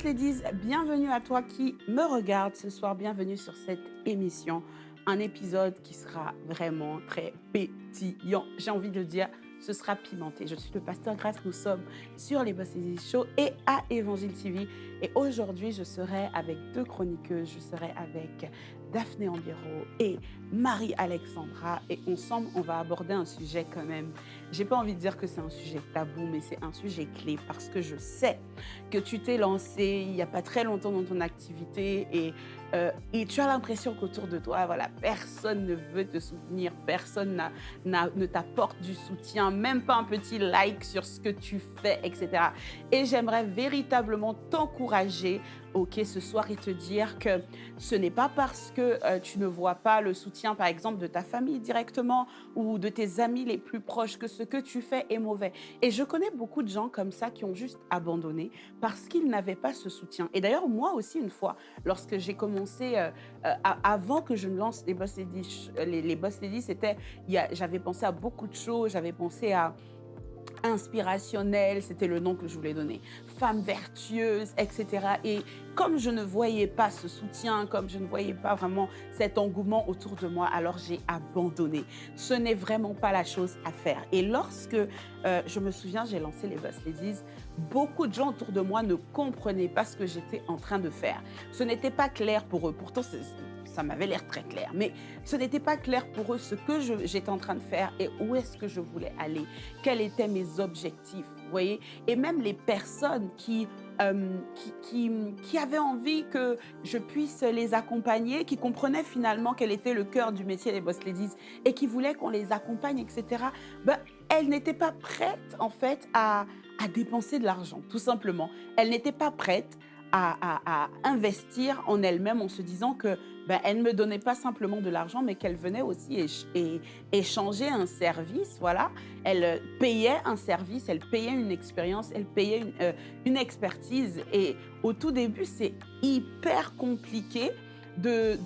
Boss Ladies, bienvenue à toi qui me regarde ce soir, bienvenue sur cette émission. Un épisode qui sera vraiment très pétillant, j'ai envie de le dire, ce sera pimenté. Je suis le pasteur Grace, nous sommes sur les Boss Ladies Show et à Évangile TV. Et aujourd'hui, je serai avec deux chroniqueuses, je serai avec Daphné Ambiro et Marie-Alexandra. Et ensemble, on va aborder un sujet quand même. J'ai pas envie de dire que c'est un sujet tabou, mais c'est un sujet clé parce que je sais que tu t'es lancé il n'y a pas très longtemps dans ton activité et, euh, et tu as l'impression qu'autour de toi, voilà, personne ne veut te soutenir, personne ne t'apporte du soutien, même pas un petit like sur ce que tu fais, etc. Et j'aimerais véritablement t'encourager, ok, ce soir et te dire que ce n'est pas parce que euh, tu ne vois pas le soutien, par exemple, de ta famille directement ou de tes amis les plus proches que ce que tu fais est mauvais. Et je connais beaucoup de gens comme ça qui ont juste abandonné parce qu'ils n'avaient pas ce soutien. Et d'ailleurs, moi aussi, une fois, lorsque j'ai commencé, euh, euh, avant que je me lance les Boss Ladies, les, Boss Ladies, j'avais pensé à beaucoup de choses, j'avais pensé à inspirationnelle, c'était le nom que je voulais donner, femme vertueuse, etc. Et comme je ne voyais pas ce soutien, comme je ne voyais pas vraiment cet engouement autour de moi, alors j'ai abandonné. Ce n'est vraiment pas la chose à faire. Et lorsque, euh, je me souviens, j'ai lancé les Boss Ladies, beaucoup de gens autour de moi ne comprenaient pas ce que j'étais en train de faire. Ce n'était pas clair pour eux. Pourtant, ça m'avait l'air très clair. Mais ce n'était pas clair pour eux ce que j'étais en train de faire et où est-ce que je voulais aller, quels étaient mes objectifs, vous voyez? Et même les personnes qui, euh, qui, qui, qui avaient envie que je puisse les accompagner, qui comprenaient finalement quel était le cœur du métier des Boss Ladies et qui voulaient qu'on les accompagne, etc., ben, elles n'étaient pas prêtes, en fait, à, à dépenser de l'argent, tout simplement. Elles n'étaient pas prêtes à, investir en elles-mêmes en se disant que ben, elles ne me donnaient pas simplement de l'argent, mais qu'elles venaient aussi échanger un service, voilà. Elles euh, payaient un service, elles payaient une expérience, elles payaient une, euh, expertise. Et au tout début, c'est hyper compliqué de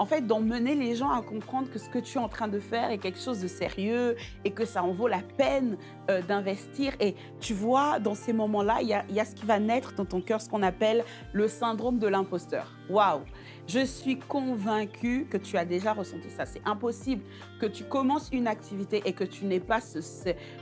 en fait, d'emmener les gens à comprendre que ce que tu es en train de faire est quelque chose de sérieux et que ça en vaut la peine euh, d'investir. Et tu vois, dans ces moments-là, il y y a ce qui va naître dans ton cœur, ce qu'on appelle le syndrome de l'imposteur. Waouh Je suis convaincue que tu as déjà ressenti ça. C'est impossible que tu commences une activité et que tu n'aies pas ce,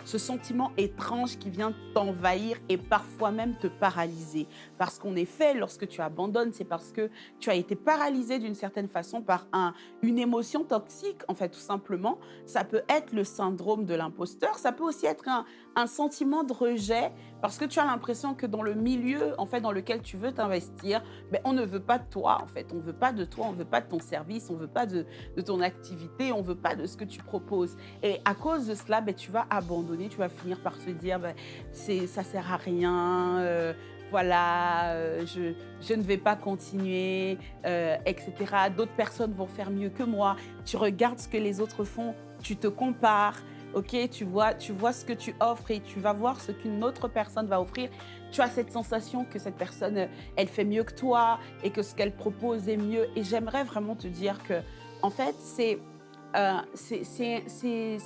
sentiment étrange qui vient t'envahir et parfois même te paralyser. Parce qu'en effet, lorsque tu abandonnes, c'est parce que tu as été paralysé d'une certaine façon par un, une émotion toxique, en fait, tout simplement. Ça peut être le syndrome de l'imposteur, ça peut aussi être un, un sentiment de rejet, parce que tu as l'impression que dans le milieu, en fait, dans lequel tu veux t'investir, ben, on ne veut pas de toi, en fait. On ne veut pas de toi, on veut pas de ton service, on ne veut pas de, de ton activité, on ne veut pas de ce que tu proposes. Et à cause de cela, ben, tu vas abandonner, tu vas finir par te dire, ben, ça sert à rien, euh, voilà, euh, je, je ne vais pas continuer, euh, etc. D'autres personnes vont faire mieux que moi. Tu regardes ce que les autres font, tu te compares, ok tu vois, tu vois ce que tu offres et tu vas voir ce qu'une autre personne va offrir. Tu as cette sensation que cette personne, elle fait mieux que toi et que ce qu'elle propose est mieux. Et j'aimerais vraiment te dire que, en fait, c'est euh, c'est-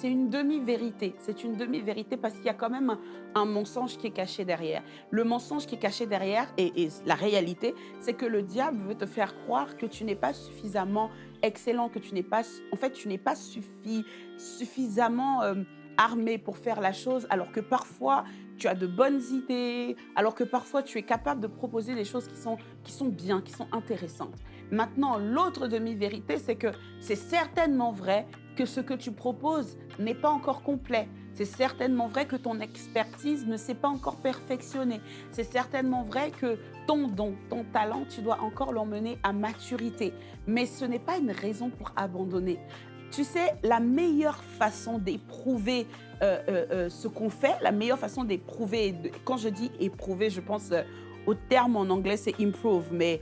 une demi-vérité. C'est une demi-vérité parce qu'il y a quand même un, un mensonge qui est caché derrière. Le mensonge qui est caché derrière et, et la réalité, c'est que le diable veut te faire croire que tu n'es pas suffisamment excellent, que tu n'es pas, en fait, tu n'es pas suffi- suffisamment euh, armé pour faire la chose, alors que parfois tu as de bonnes idées, alors que parfois tu es capable de proposer des choses qui sont, qui sont bien, qui sont intéressantes. Maintenant, l'autre demi-vérité, c'est que c'est certainement vrai que ce que tu proposes n'est pas encore complet. C'est certainement vrai que ton expertise ne s'est pas encore perfectionnée. C'est certainement vrai que ton don, ton talent, tu dois encore l'emmener à maturité. Mais ce n'est pas une raison pour abandonner. Tu sais, la meilleure façon d'éprouver euh, euh, euh, ce qu'on fait, la meilleure façon d'éprouver, quand je dis éprouver, je pense au terme en anglais, c'est improve, mais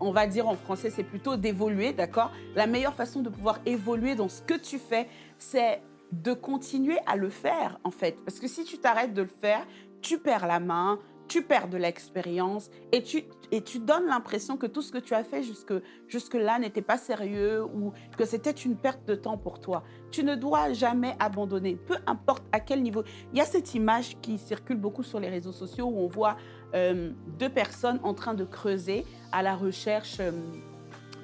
on va dire en français, c'est plutôt d'évoluer, d'accord? La meilleure façon de pouvoir évoluer dans ce que tu fais, c'est de continuer à le faire, en fait. Parce que si tu t'arrêtes de le faire, tu perds la main, tu perds de l'expérience et tu, et tu donnes l'impression que tout ce que tu as fait jusque, jusque-là n'était pas sérieux ou que c'était une perte de temps pour toi. Tu ne dois jamais abandonner, peu importe à quel niveau. Il y a cette image qui circule beaucoup sur les réseaux sociaux où on voit euh, deux personnes en train de creuser à la recherche euh,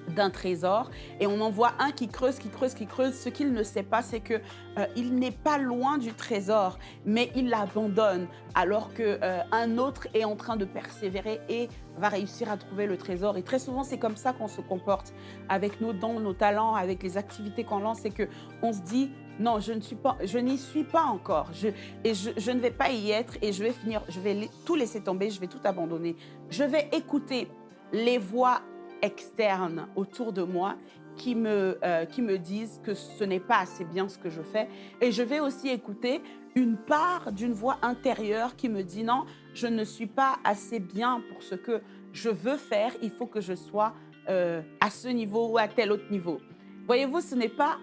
d'un trésor et on en voit un qui creuse, qui creuse, qui creuse. Ce qu'il ne sait pas, c'est que euh, il n'est pas loin du trésor, mais il l'abandonne alors que euh, un autre est en train de persévérer et va réussir à trouver le trésor. Et très souvent, c'est comme ça qu'on se comporte avec nos dons, nos talents, avec les activités qu'on lance, c'est que on se dit non, je ne suis pas, je n'y suis pas encore, je, et je, je ne vais pas y être et je vais finir, je vais tout laisser tomber, je vais tout abandonner. Je vais écouter les voix externes autour de moi qui me, euh, qui me disent que ce n'est pas assez bien ce que je fais. Et je vais aussi écouter une part d'une voix intérieure qui me dit non, je ne suis pas assez bien pour ce que je veux faire, il faut que je sois euh, à ce niveau ou à tel autre niveau. Voyez-vous, ce n'est pas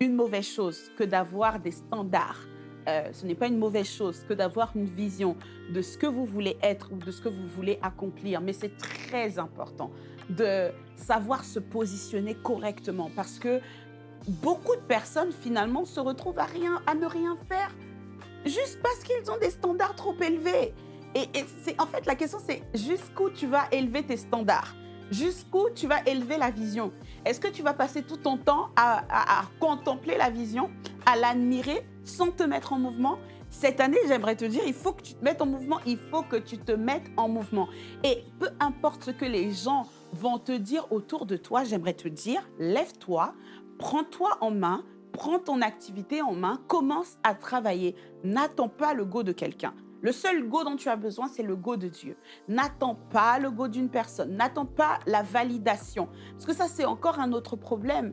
une mauvaise chose que d'avoir des standards. Euh, ce n'est pas une mauvaise chose que d'avoir une vision de ce que vous voulez être ou de ce que vous voulez accomplir, mais c'est très important de savoir se positionner correctement parce que beaucoup de personnes finalement se retrouvent à, rien, à ne rien faire juste parce qu'ils ont des standards trop élevés. Et, c'est en fait la question c'est jusqu'où tu vas élever tes standards? Jusqu'où tu vas élever la vision? Est-ce que tu vas passer tout ton temps à, à contempler la vision, à l'admirer sans te mettre en mouvement? Cette année, j'aimerais te dire, il faut que tu te mettes en mouvement, il faut que tu te mettes en mouvement. Et peu importe ce que les gens vont te dire autour de toi, j'aimerais te dire, lève-toi, prends-toi en main, prends ton activité en main, commence à travailler. N'attends pas le go de quelqu'un. Le seul go dont tu as besoin, c'est le go de Dieu. N'attends pas le go d'une personne, n'attends pas la validation. Parce que ça, c'est encore un autre problème.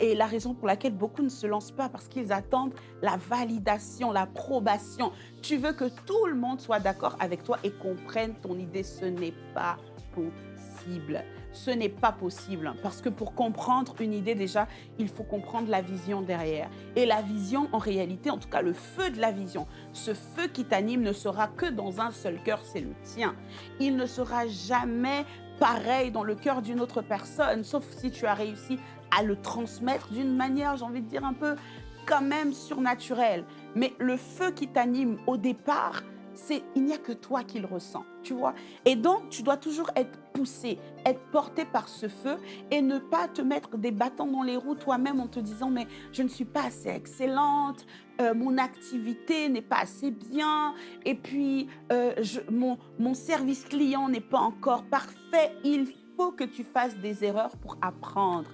Et la raison pour laquelle beaucoup ne se lancent pas, parce qu'ils attendent la validation, l'approbation. Tu veux que tout le monde soit d'accord avec toi et comprenne ton idée. Ce n'est pas possible. Ce n'est pas possible parce que pour comprendre une idée déjà, il faut comprendre la vision derrière. Et la vision, en réalité, en tout cas le feu de la vision, ce feu qui t'anime ne sera que dans un seul cœur, c'est le tien. Il ne sera jamais pareil dans le cœur d'une autre personne, sauf si tu as réussi à le transmettre d'une manière, j'ai envie de dire un peu quand même surnaturelle. Mais le feu qui t'anime au départ, c'est il n'y a que toi qui le ressens, tu vois. Et donc, tu dois toujours être poussé, être porté par ce feu et ne pas te mettre des bâtons dans les roues toi-même en te disant mais je ne suis pas assez excellente, euh, mon activité n'est pas assez bien et puis euh, mon, mon service client n'est pas encore parfait. Il faut que tu fasses des erreurs pour apprendre.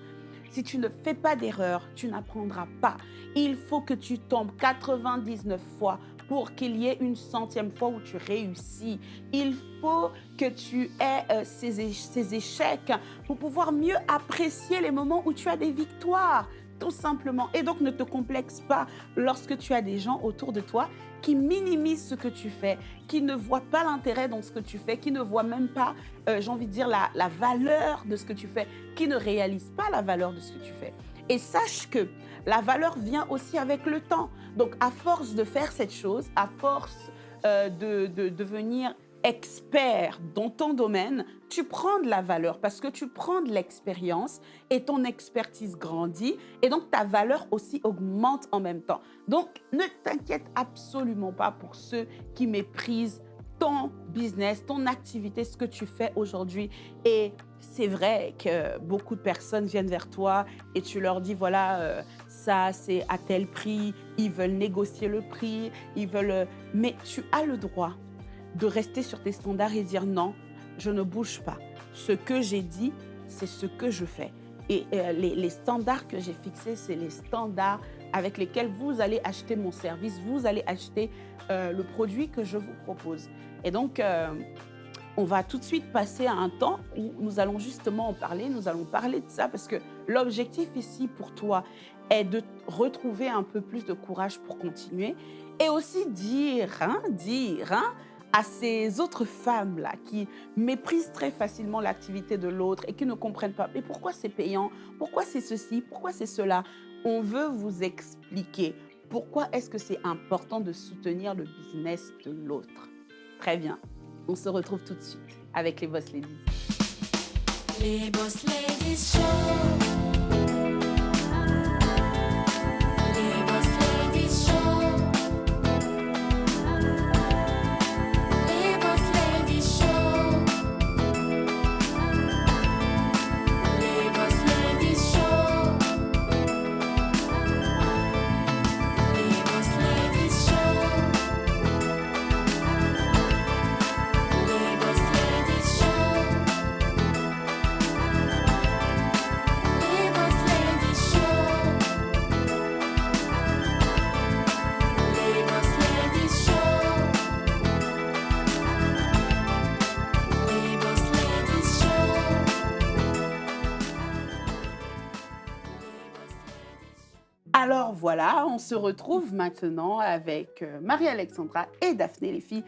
Si tu ne fais pas d'erreurs, tu n'apprendras pas. Il faut que tu tombes 99 fois pour qu'il y ait une centième fois où tu réussis. Il faut que tu aies euh, ces, ces échecs pour pouvoir mieux apprécier les moments où tu as des victoires tout simplement. Et donc, ne te complexe pas lorsque tu as des gens autour de toi qui minimisent ce que tu fais, qui ne voient pas l'intérêt dans ce que tu fais, qui ne voient même pas, euh, j'ai envie de dire, la, la valeur de ce que tu fais, qui ne réalisent pas la valeur de ce que tu fais. Et sache que la valeur vient aussi avec le temps. Donc, à force de faire cette chose, à force euh, de, de devenir expert dans ton domaine, tu prends de la valeur parce que tu prends de l'expérience et ton expertise grandit et donc ta valeur aussi augmente en même temps. Donc, ne t'inquiète absolument pas pour ceux qui méprisent ton business, ton activité, ce que tu fais aujourd'hui. Et c'est vrai que beaucoup de personnes viennent vers toi et tu leur dis, voilà, euh, ça c'est à tel prix, ils veulent négocier le prix, ils veulent... Euh, mais tu as le droit de rester sur tes standards et dire non, je ne bouge pas. Ce que j'ai dit, c'est ce que je fais. Et euh, les, standards que j'ai fixés, c'est les standards avec lesquels vous allez acheter mon service, vous allez acheter euh, le produit que je vous propose. Et donc, on va tout de suite passer à un temps où nous allons justement en parler, nous allons parler de ça parce que l'objectif ici pour toi est de retrouver un peu plus de courage pour continuer et aussi dire, hein, dire, hein, à ces autres femmes-là qui méprisent très facilement l'activité de l'autre et qui ne comprennent pas. Mais pourquoi c'est payant Pourquoi c'est ceci Pourquoi c'est cela? On veut vous expliquer pourquoi est-ce que c'est important de soutenir le business de l'autre. Très bien. On se retrouve tout de suite avec les Boss Ladies. Les Boss Ladies Show. Voilà, on se retrouve maintenant avec euh, Marie-Alexandra et Daphné, les filles.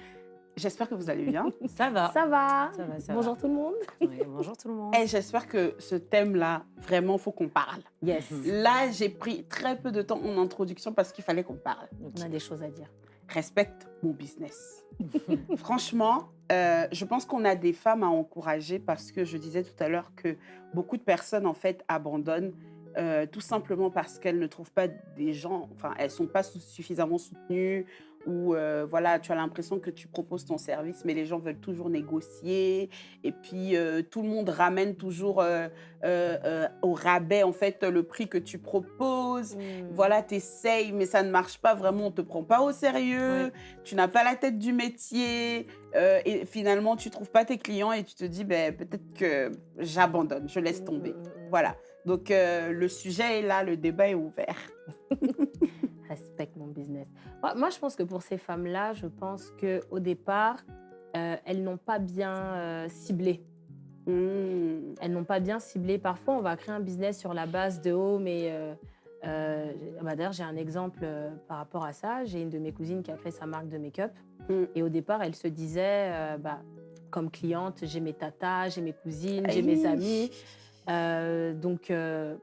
J'espère que vous allez bien. Ça va. Ça va. Ça va, ça Bonjour tout le monde. bonjour tout le monde. Et j'espère que ce thème-là, vraiment, faut qu'on parle. Yes. Là, j'ai pris très peu de temps en introduction parce qu'il fallait qu'on parle. On a des choses à dire. Respecte mon business. Franchement, euh, je pense qu'on a des femmes à encourager parce que je disais tout à l'heure que beaucoup de personnes, en fait, abandonnent euh, tout simplement parce qu'elles ne trouvent pas des gens, enfin, elles sont pas suffisamment soutenues ou euh, voilà, tu as l'impression que tu proposes ton service, mais les gens veulent toujours négocier et puis euh, tout le monde ramène toujours euh, au rabais en fait le prix que tu proposes. Voilà, tu essayes, mais ça ne marche pas vraiment, on ne te prend pas au sérieux, Ouais. tu n'as pas la tête du métier, et finalement, tu ne trouves pas tes clients et tu te dis, ben, peut-être que j'abandonne, je laisse tomber. Voilà. Donc, euh, le sujet est là, le débat est ouvert. Respecte mon business. Moi, je pense que pour ces femmes-là, je pense que au départ, euh, elles n'ont pas bien euh, ciblé. Hmm. Elles n'ont pas bien ciblé. Parfois, on va créer un business sur la base de oh, mais euh, euh, bah, d'ailleurs, j'ai un exemple par rapport à ça. J'ai une de mes cousines qui a créé sa marque de make-up. Mm. Et au départ, elle se disait, bah, comme cliente, j'ai mes tatas, j'ai mes cousines, j'ai mes amis. Euh, donc, euh,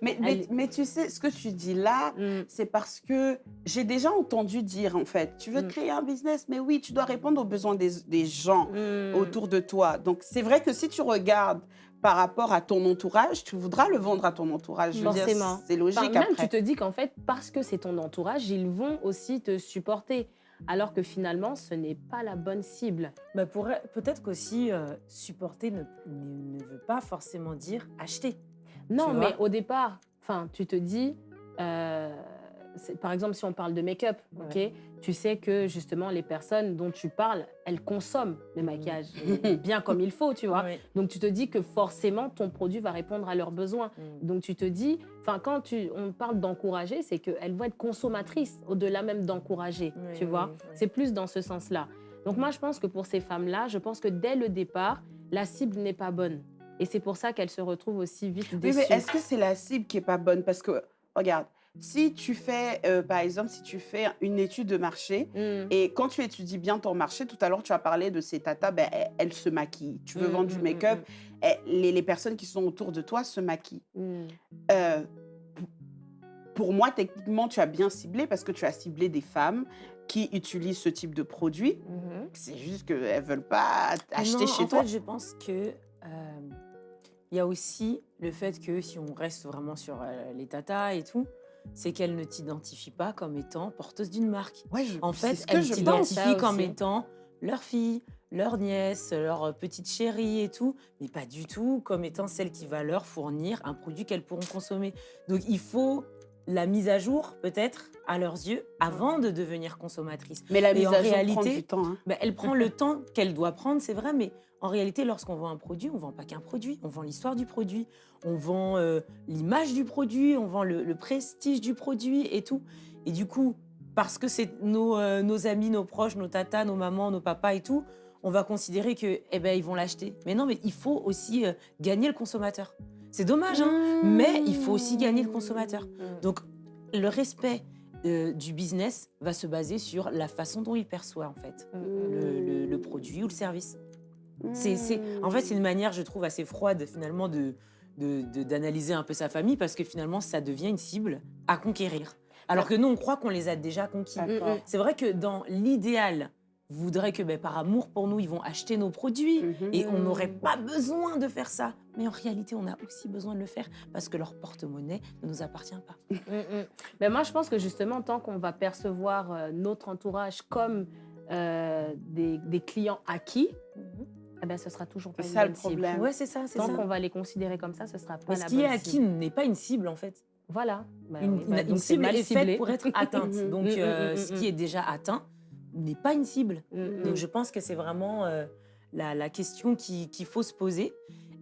Mais, mais, mais tu sais, ce que tu dis là, mm, c'est parce que j'ai déjà entendu dire, en fait, tu veux Mm. créer un business, mais oui, tu dois répondre aux besoins des, des gens mm, autour de toi. Donc, c'est vrai que si tu regardes par rapport à ton entourage, tu voudras le vendre à ton entourage. Forcément. C'est logique Enfin, même après. tu te dis qu'en fait, parce que c'est ton entourage, ils vont aussi te supporter. Alors que finalement, ce n'est pas la bonne cible. Bah, Peut-être qu'aussi, euh, supporter ne, ne- ne veut pas forcément dire acheter. Non, mais au départ, tu te dis, euh, par exemple, si on parle de make-up, ok, tu sais que justement les personnes dont tu parles, elles consomment le maquillage bien comme il faut, tu vois. Donc tu te dis que forcément ton produit va répondre à leurs besoins. Mm. Donc tu te dis, enfin quand tu, on parle d'encourager, c'est qu'elles vont être consommatrices au-delà même d'encourager, Oui, tu oui, vois. oui, oui. C'est plus dans ce sens-là. Donc moi je pense que pour ces femmes-là, je pense que dès le départ, la cible n'est pas bonne. Et c'est pour ça qu'elles se retrouvent aussi vite Oui, déçues. mais est-ce que c'est la cible qui est pas bonne? Parce que, regarde, si tu fais, euh, par exemple, si tu fais une étude de marché, Mm. et quand tu étudies bien ton marché, tout à l'heure, tu as parlé de ces tatas, ben, elles, elles se maquillent. Tu veux Mm, vendre du mm, make-up, eh, les, les personnes qui sont autour de toi se maquillent. Euh, pour moi, techniquement, tu as bien ciblé parce que tu as ciblé des femmes qui utilisent ce type de produit. Mhm. C'est juste qu'elles ne veulent pas acheter Non, chez en toi. fait, je pense que euh, il y a aussi le fait que si on reste vraiment sur les tatas et tout, c'est qu'elles ne t'identifient pas comme étant porteuse d'une marque. Ouais, je- En fait, t'identifient Ça comme étant leur fille, leur nièce, leur petite chérie et tout, mais pas du tout comme étant celle qui va leur fournir un produit qu'elles pourront consommer. Donc il faut la mise à jour, peut-être, à leurs yeux, avant de devenir consommatrice. Mais la Et mise en à jour prend du temps. hein. Ben, elle prend le temps qu'elle doit prendre, c'est vrai, mais en réalité, lorsqu'on vend un produit, on vend pas qu'un produit, on vend l'histoire du produit, on vend euh, l'image du produit, on vend le, le prestige du produit et tout. Et du coup, parce que c'est nos, euh, nos amis, nos proches, nos tatas, nos mamans, nos papas et tout, on va considérer que, eh ben, ils vont l'acheter. Mais non, mais il faut aussi euh, gagner le consommateur. C'est dommage, hein, mais il faut aussi gagner le consommateur. Mm. Donc, le respect euh, du business va se baser sur la façon dont il perçoit, en fait Mm. le, le- le produit ou le service. C'est- en fait, c'est une manière, je trouve, assez froide finalement de, d'analyser un peu sa famille parce que finalement, ça devient une cible à conquérir. Alors que nous, on croit qu'on les a déjà conquis. D'accord. C'est vrai que dans l'idéal, voudrez que ben, par amour pour nous, ils vont acheter nos produits Mhm. et on n'aurait pas besoin de faire ça. Mais en réalité, on a aussi besoin de le faire parce que leur porte-monnaie ne nous appartient pas. Mm, mm. Ben moi, je pense que justement, tant qu'on va percevoir euh, notre entourage comme euh, des, des clients acquis, eh ben, ce sera toujours pas C'est une ça le bonne cible. problème. Ouais, c'est ça, c'est Tant ça. qu'on va les considérer comme ça, ce sera pas Mais la ce qui est bonne acquis cible. n'est pas une cible en fait. Voilà. Ben une, c'est cible mal est faite pour être atteinte. Donc, Mhm, euh, mhm, ce mhm. qui est déjà atteint n'est pas une cible. Mm, mm. Donc, je pense que c'est vraiment euh, la, la question qui- qu'il faut se poser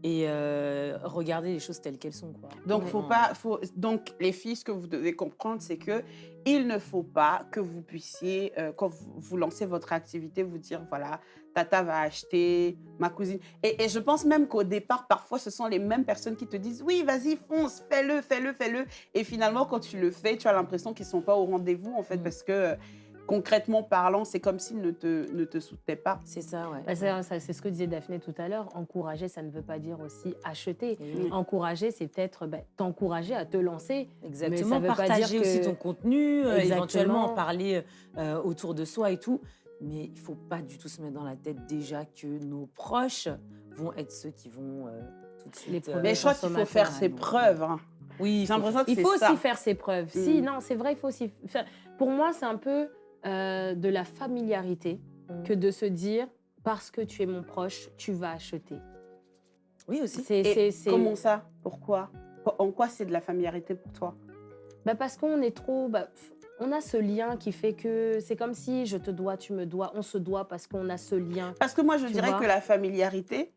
et euh, regarder les choses telles qu'elles sont. Quoi. Donc, faut Vraiment. pas, faut, donc, les filles, ce que vous devez comprendre, c'est que il ne faut pas que vous puissiez, euh, quand vous, vous lancez votre activité, vous dire voilà, tata va acheter, ma cousine. Et, et je pense même qu'au départ, parfois, ce sont les mêmes personnes qui te disent oui, vas-y, fonce, fais-le, fais-le, fais-le. Et finalement, quand tu le fais, tu as l'impression qu'ils sont pas au rendez-vous, en fait, Mm. parce que euh, concrètement parlant, c'est comme s'ils ne te, ne te soutenaient pas. C'est ça, ouais. Bah, c'est ça- c'est ce que disait Daphné tout à l'heure. Encourager, ça ne veut pas dire aussi acheter. Et oui. Encourager, c'est peut-être bah, t'encourager à te lancer. Exactement, veut pas partager dire aussi que- ton contenu, euh, Exactement. éventuellement en parler euh, autour de soi et tout. Mais il faut pas du tout se mettre dans la tête déjà que nos proches vont être ceux qui vont euh, tout de suite. Les euh, Mais je crois qu'il faut faire ses non. preuves. hein. Oui, il J'ai faut l'impression que Il faut ça. aussi faire ses preuves. Si, Mm. non, c'est vrai, il faut aussi faire. Pour moi, c'est un peu euh, de la familiarité Mm. que de se dire parce que tu es mon proche, tu vas acheter. Oui, aussi. C'est, Et c'est- c'est- comment ça? Pourquoi? En quoi c'est de la familiarité pour toi? Bah, parce qu'on est trop. bah, on a ce lien qui fait que c'est comme si je te dois, tu me dois, on se doit parce qu'on a ce lien. Parce que moi, je dirais que la familiarité,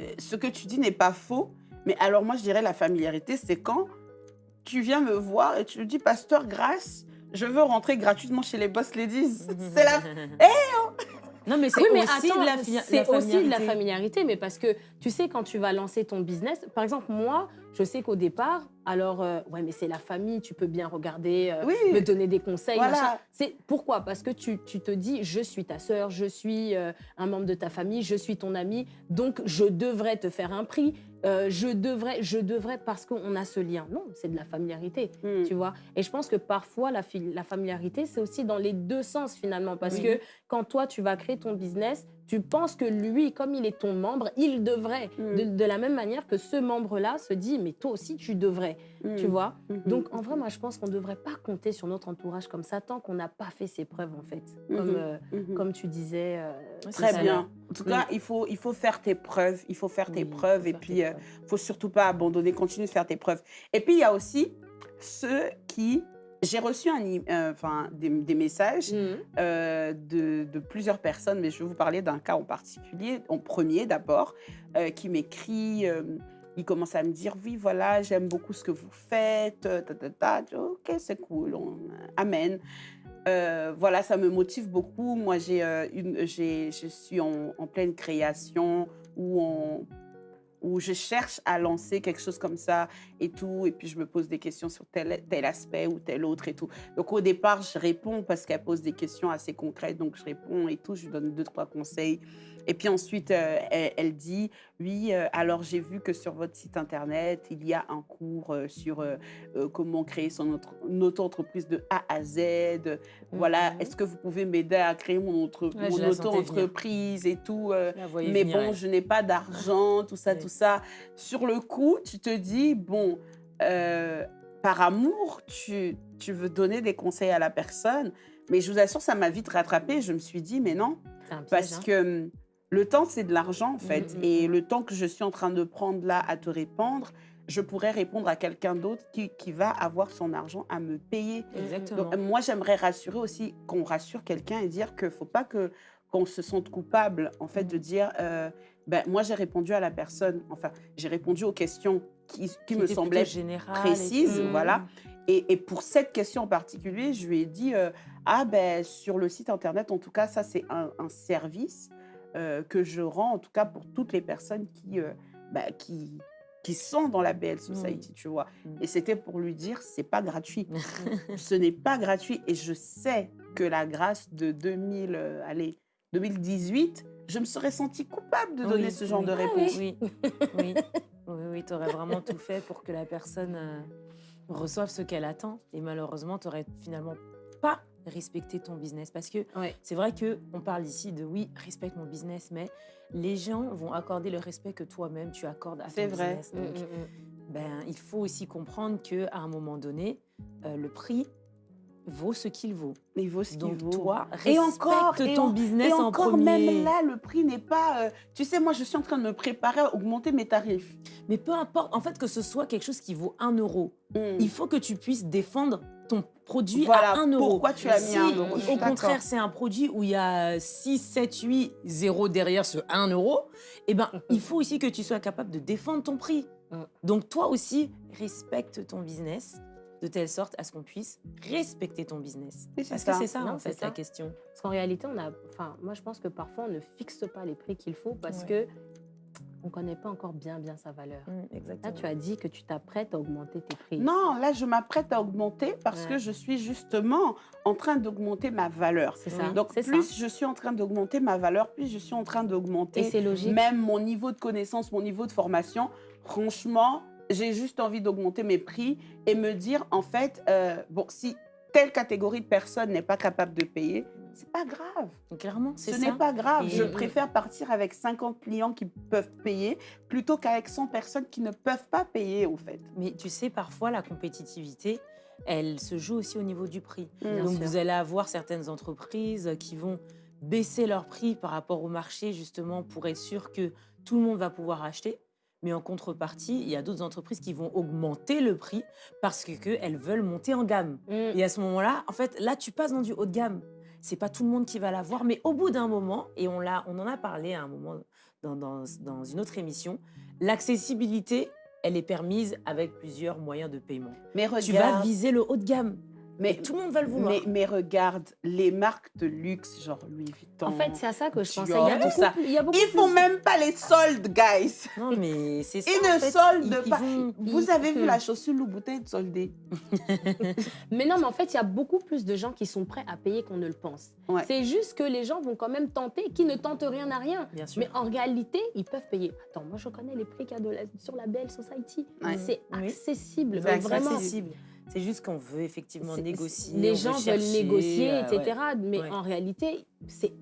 euh, ce que tu dis n'est pas faux, mais alors moi, je dirais la familiarité, c'est quand tu viens me voir et tu me dis, Pasteur Grâce, je veux rentrer gratuitement chez les Boss Ladies. c'est la... Non, mais c'est Oui, mais aussi attends, de la, c'est aussi de la familiarité, mais parce que tu sais, quand tu vas lancer ton business, par exemple, moi, je sais qu'au départ, alors, euh, ouais, mais c'est la famille, tu peux bien regarder, euh, Oui. me donner des conseils. Voilà. C'est pourquoi? Parce que tu, tu te dis, je suis ta sœur, je suis euh, un membre de ta famille, je suis ton ami, donc je devrais te faire un prix, je devrais, je devrais parce qu'on a ce lien. Non, c'est de la familiarité Hmm. tu vois. Et je pense que parfois, la, familiarité, c'est aussi dans les deux sens finalement. Parce Oui. que quand toi, tu vas créer ton business, tu penses que lui, comme il est ton membre, il devrait. Mm. De, de la même manière que ce membre-là se dit, mais toi aussi, tu devrais. Hmm. Tu vois? Mhm. Donc, en vrai, moi, je pense qu'on ne devrait pas compter sur notre entourage comme ça tant qu'on n'a pas fait ses preuves, en fait. Comme, Mhm. euh, Mhm. comme tu disais. euh, Très bien. En tout cas, il faut, il faut faire tes preuves. Il faut faire tes Oui, preuves. Et puis, tes euh, preuves. faut surtout pas abandonner. Continue de faire tes preuves. Et puis, il y a aussi ceux qui... J'ai reçu un, euh, enfin, des, des messages Mhm. euh, de, de plusieurs personnes, mais je vais vous parler d'un cas en particulier, en premier d'abord, euh, qui m'écrit, il commence à me dire, oui, voilà, j'aime beaucoup ce que vous faites, ta, ta, ta. Dis, ok, c'est cool, on- amen. Voilà, ça me motive beaucoup. Moi, j'ai, une, j'ai, je suis en, en pleine création où on où je cherche à lancer quelque chose comme ça et tout, et puis je me pose des questions sur tel, tel aspect ou tel autre et tout. Donc au départ, je réponds parce qu'elle pose des questions assez concrètes, donc je réponds et tout, je lui donne deux, trois conseils. Et puis ensuite, euh, elle, elle dit, oui, euh, alors j'ai vu que sur votre site internet, il y a un cours euh, sur comment créer son autre, une auto-entreprise de A à Z. Voilà, Mhm. est-ce que vous pouvez m'aider à créer mon, Ouais, je mon auto-entreprise et tout mais venir, bon, je n'ai pas d'argent, tout ça, Ouais. tout ça. Sur le coup, tu te dis, bon, par amour, tu, tu veux donner des conseils à la personne, mais je vous assure, ça m'a vite rattrapé. Je me suis dit, mais non, parce hein. que hum, le temps, c'est de l'argent, en fait. Mhm, Et mhm. le temps que je suis en train de prendre là à te répondre, je pourrais répondre à quelqu'un d'autre qui, qui va avoir son argent à me payer. Exactement. Donc, moi, j'aimerais rassurer aussi, qu'on rassure quelqu'un et dire qu'il ne faut pas que qu'on se sente coupable, en fait, de dire, euh, ben, moi, j'ai répondu à la personne, enfin, j'ai répondu aux questions qui, qui me semblaient et précises, tout. voilà. Et, et pour cette question en particulier, je lui ai dit, euh, ah ben, sur le site Internet, en tout cas, ça, c'est un, un service euh, que je rends, en tout cas, pour toutes les personnes qui, euh, ben, qui, qui sont dans la BL Society, tu vois. Mm. Et c'était pour lui dire, c'est pas gratuit ce n'est pas gratuit et je sais que la grâce de 2000, euh, allez, 2018, je me serais sentie coupable de donner Oui, ce genre oui. de Ah réponse. Oui, oui, oui, oui tu aurais vraiment tout fait pour que la personne euh, reçoive ce qu'elle attend. Et malheureusement, tu n'aurais finalement pas respecté ton business. Parce que Ouais. c'est vrai qu'on parle ici de oui, respecte mon business, mais les gens vont accorder le respect que toi-même tu accordes à ton vrai. business. Mm, Donc, mm, mm. ben, il faut aussi comprendre qu'à un moment donné, euh, le prix vaut ce qu'il vaut. Il vaut ce qu'il vaut. toi, Et respecte encore, et ton en- business Et en encore, premier. même là, le prix n'est pas... euh, tu sais, moi, je suis en train de me préparer à augmenter mes tarifs. Mais peu importe, en fait, que ce soit quelque chose qui vaut 1 euro, Mm. il faut que tu puisses défendre ton produit Voilà, à 1 euro. pourquoi tu as mis si, un euro, je suis au d'accord. contraire, c'est un produit où il y a 6, 7, 8 zéros derrière ce 1 euro, eh ben, il faut aussi que tu sois capable de défendre ton prix. Mm. Donc, toi aussi, respecte ton business de telle sorte à ce qu'on puisse respecter ton business. Parce ça. que c'est ça, Non, en c'est fait, la question. Parce qu'en réalité, on a, enfin, moi, je pense que parfois, on ne fixe pas les prix qu'il faut parce Ouais. que on ne connaît pas encore bien, bien sa valeur. Mm, Là, exactement. tu as dit que tu t'apprêtes à augmenter tes prix. Non, là, je m'apprête à augmenter parce Ouais. que je suis justement en train d'augmenter ma valeur. C'est ça. Donc, plus ça. je suis en train d'augmenter ma valeur, plus je suis en train Et d'augmenter c'est logique. même mon niveau de connaissance, mon niveau de formation. Franchement, j'ai juste envie d'augmenter mes prix et me dire, en fait, euh, bon, si telle catégorie de personnes n'est pas capable de payer, c'est pas grave. Clairement, c'est Ce ça. n'est pas grave. Et- Je préfère partir avec 50 clients qui peuvent payer plutôt qu'avec 100 personnes qui ne peuvent pas payer, au fait. Mais tu sais, parfois, la compétitivité, elle se joue aussi au niveau du prix. Bien Donc, sûr. vous allez avoir certaines entreprises qui vont baisser leur prix par rapport au marché, justement, pour être sûr que tout le monde va pouvoir acheter. Mais en contrepartie, il y a d'autres entreprises qui vont augmenter le prix parce que, que elles veulent monter en gamme. Mm. Et à ce moment-là, en fait, là, tu passes dans du haut de gamme. C'est pas tout le monde qui va l'avoir, mais au bout d'un moment, et on, l'a, on en a parlé à un moment dans, dans, dans une autre émission, l'accessibilité, elle est permise avec plusieurs moyens de paiement. Mais regarde, Tu vas viser le haut de gamme. Mais, tout le monde va le vouloir. mais, mais regarde, les marques de luxe, genre Louis Vuitton. En fait, c'est à ça que je pensais. Il y a tout beaucoup, ça. il y a beaucoup Ils font plus- même pas les soldes, guys. Non, mais c'est ça. Ils ne fait. soldent Ils- ils pas. vont- Vous ils- avez vu la chaussure Louboutin soldée Mais non, mais en fait, il y a beaucoup plus de gens qui sont prêts à payer qu'on ne le pense. Ouais. C'est juste que les gens vont quand même tenter, qui ne tentent rien à rien. Bien sûr. Mais en réalité, ils peuvent payer. Attends, moi je connais les prix qu'il y a de la- sur la Belle Society. Ouais. C'est Oui. accessible, C'est mais vraiment. accessible. C'est juste qu'on veut effectivement négocier. Les gens veulent chercher, négocier, euh, etc. ouais. Mais Ouais. en réalité, c'est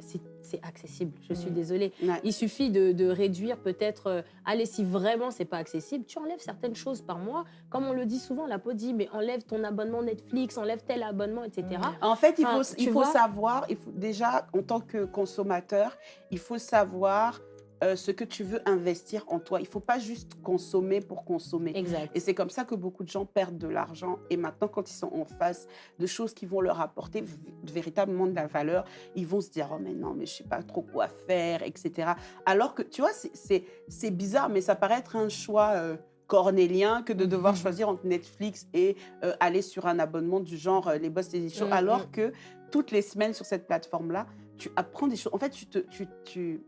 accessible. Je suis désolée. Ouais. Il suffit de, de réduire peut-être. euh, allez, si vraiment c'est pas accessible, tu enlèves certaines choses par mois. Comme on le dit souvent, la peau dit mais enlève ton abonnement Netflix, enlève tel abonnement, etc. En fait, il Enfin, faut, il faut savoir, il faut, déjà, en tant que consommateur, il faut savoir euh, ce que tu veux investir en toi. Il ne faut pas juste consommer pour consommer. Exact. Et c'est comme ça que beaucoup de gens perdent de l'argent. Et maintenant, quand ils sont en face de choses qui vont leur apporter véritablement de la valeur, ils vont se dire Oh, mais non, mais je ne sais pas trop quoi faire, etc. Alors que, tu vois, c'est- bizarre, mais ça paraît être un choix. euh, cornélien que de devoir Mhm. choisir entre Netflix et euh, aller sur un abonnement du genre euh, les Boss Show, Mhm. alors que toutes les semaines sur cette plateforme-là, tu apprends des choses. En fait, tu, te, tu, tu,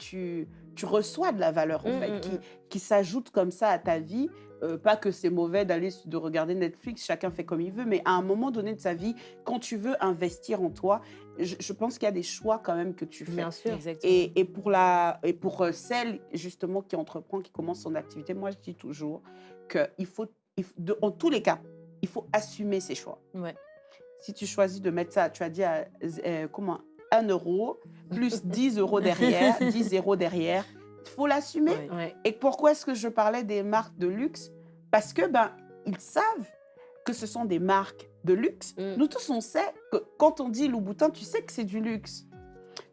tu, tu reçois de la valeur en Mhm, fait, mhm. qui, qui s'ajoute comme ça à ta vie. Euh, pas que c'est mauvais d'aller de regarder Netflix, chacun fait comme il veut, mais à un moment donné de sa vie, quand tu veux investir en toi, je, je pense qu'il y a des choix quand même que tu fais. Bien sûr. Exactement. Et, et pour, la, et pour euh, celle justement qui entreprend, qui commence son activité, moi je dis toujours qu'il faut, il faut- de- en tous les cas, il faut assumer ses choix. Ouais. Si tu choisis de mettre ça, tu as dit à, euh, comment 1 euro plus 10 euros derrière, 10 euros derrière, il faut l'assumer. Et pourquoi est-ce que je parlais des marques de luxe? Parce que ben ils savent que ce sont des marques de luxe. Mm. Nous tous on sait que quand on dit Louboutin, tu sais que c'est du luxe.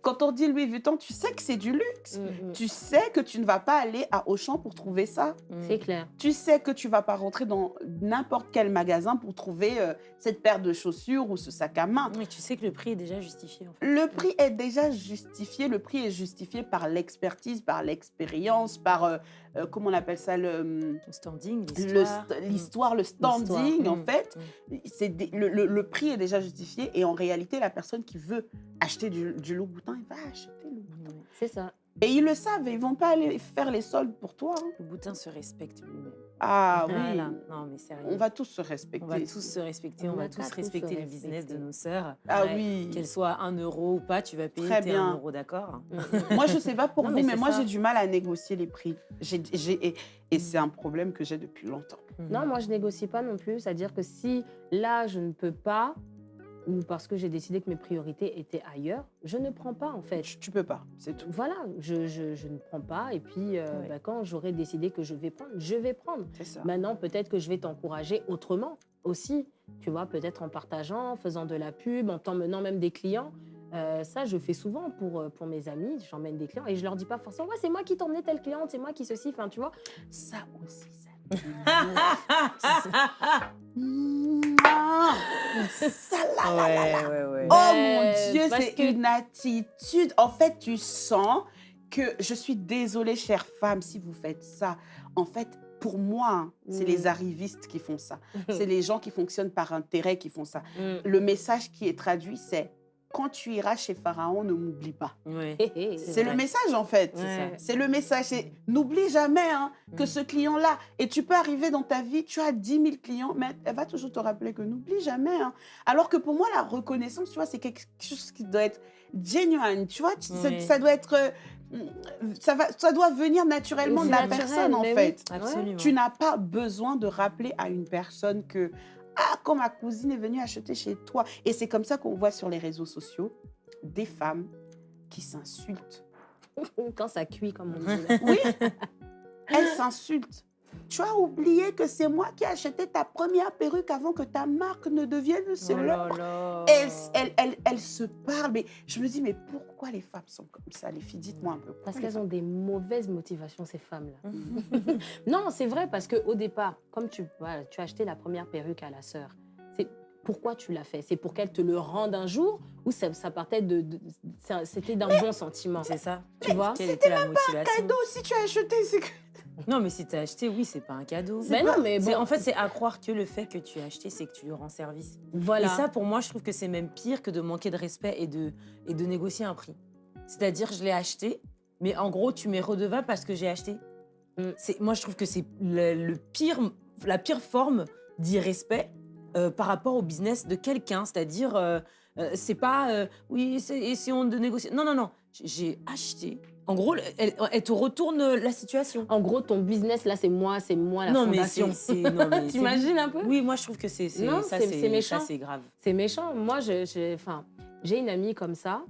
Quand on dit Louis Vuitton, tu sais que c'est du luxe. Mm, mm. Tu sais que tu ne vas pas aller à Auchan pour trouver ça. Mm. C'est clair. Tu sais que tu vas pas rentrer dans n'importe quel magasin pour trouver euh, cette paire de chaussures ou ce sac à main. Oui, tu sais que le prix est déjà justifié. En fait. Le prix est déjà justifié. Le prix est justifié par l'expertise, par l'expérience, par euh, euh, comment on appelle ça le Le standing, le l'histoire. st- l'histoire, le standing, en fait, c'est des- le, le- le prix est déjà justifié et en réalité, la personne qui veut acheter du, du Louboutin, il va acheter le. Ouais. C'est ça. Et ils le savent, et ils vont pas aller faire les soldes pour toi. hein. Le boutin se respecte lui-même. Ah oui, Voilà. Non, mais sérieux. on va tous se respecter. On va tous se respecter, on, On va va tous respecter le business de nos sœurs. Ah Ouais. oui. Qu'elle soit 1 euro ou pas, tu vas payer Très tes bien. 1 euro, d'accord Moi, je sais pas pour Non, vous, mais moi, j'ai du mal à négocier les prix. J'ai, j'ai- et et c'est un problème que j'ai depuis longtemps. Non, moi, je négocie pas non plus. C'est-à-dire que si là, je ne peux pas, ou parce que j'ai décidé que mes priorités étaient ailleurs, je ne prends pas, en fait. Tu, peux pas, c'est tout. Voilà, je, je- je ne prends pas. Et puis, euh, bah, quand j'aurai décidé que je vais prendre, je vais prendre. C'est ça. Maintenant, peut-être que je vais t'encourager autrement aussi. Tu vois, peut-être en partageant, en faisant de la pub, en t'emmenant même des clients. Euh, ça, je fais souvent pour, euh, pour mes amis. J'emmène des clients et je leur dis pas forcément, ouais, c'est moi qui t'emmenais telle cliente, c'est moi qui ceci. Enfin, tu vois. Ça aussi, ça. Là, là, là, là. ouais, ouais. Oh mon Dieu, c'est que- une attitude. En fait, tu sens que je suis désolée, chère femme, si vous faites ça. En fait, pour moi, hein, c'est Mm. les arrivistes qui font ça. C'est les gens qui fonctionnent par intérêt qui font ça. Mm. Le message qui est traduit, c'est quand tu iras chez Pharaon, ne m'oublie pas. C'est le message en fait. Ouais. C'est le message. N'oublie jamais hein, que Mm. ce client-là, et tu peux arriver dans ta vie, tu as 10 000 clients, mais elle va toujours te rappeler que n'oublie jamais. hein. Alors que pour moi, la reconnaissance, tu vois, c'est quelque chose qui doit être genuine. Tu vois, ça, doit être. euh, ça, va, ça doit venir naturellement de la naturel, personne en oui. fait. Absolument. Tu n'as pas besoin de rappeler à une personne que ah quand ma cousine est venue acheter chez toi et c'est comme ça qu'on voit sur les réseaux sociaux des femmes qui s'insultent. Quand ça cuit, comme on dit. Oui, elles s'insultent. Tu as oublié que c'est moi qui ai acheté ta première perruque avant que ta marque ne devienne Oh célèbre. là là. Elles, elles, elles, elles se parlent. Mais je me dis, mais pourquoi les femmes sont comme ça Les filles, dites-moi un peu. pourquoi Parce les qu'elles ont des mauvaises motivations, ces femmes-là. Mhm. Non, c'est vrai, parce qu'au départ, comme tu, voilà, tu as acheté la première perruque à la sœur, c'est pourquoi tu l'as fait? C'est pour qu'elle te le rende un jour ou ça, ça partait de. C'était d'un bon sentiment? C'est ça. Tu vois? Quelle était la motivation? cadeau, si tu as acheté, c'est que... Non, mais si tu as acheté, oui, c'est pas un cadeau. Mais non, mais bon, En fait, c'est à croire que le fait que tu as acheté, c'est que tu lui rends service. voilà. Et ça, pour moi, je trouve que c'est même pire que de manquer de respect et de, et de négocier un prix. C'est-à-dire, je l'ai acheté, mais en gros, tu m'es redevable parce que j'ai acheté. Mm. Moi, je trouve que c'est le, le pire, la pire forme d'irrespect euh, par rapport au business de quelqu'un. C'est-à-dire, euh, euh, c'est pas, euh, oui, essayons de négocier. Non, non, non. J'ai acheté. En gros, elle, elle te retourne la situation. En gros, ton business, là, c'est moi, c'est moi la non, mais fondation. c'est, c'est- non, mais T'imagines un peu? Oui, moi, je trouve que c'est, ça, c'est- méchant. c'est grave. C'est méchant. Moi, j'ai enfin, une amie comme ça.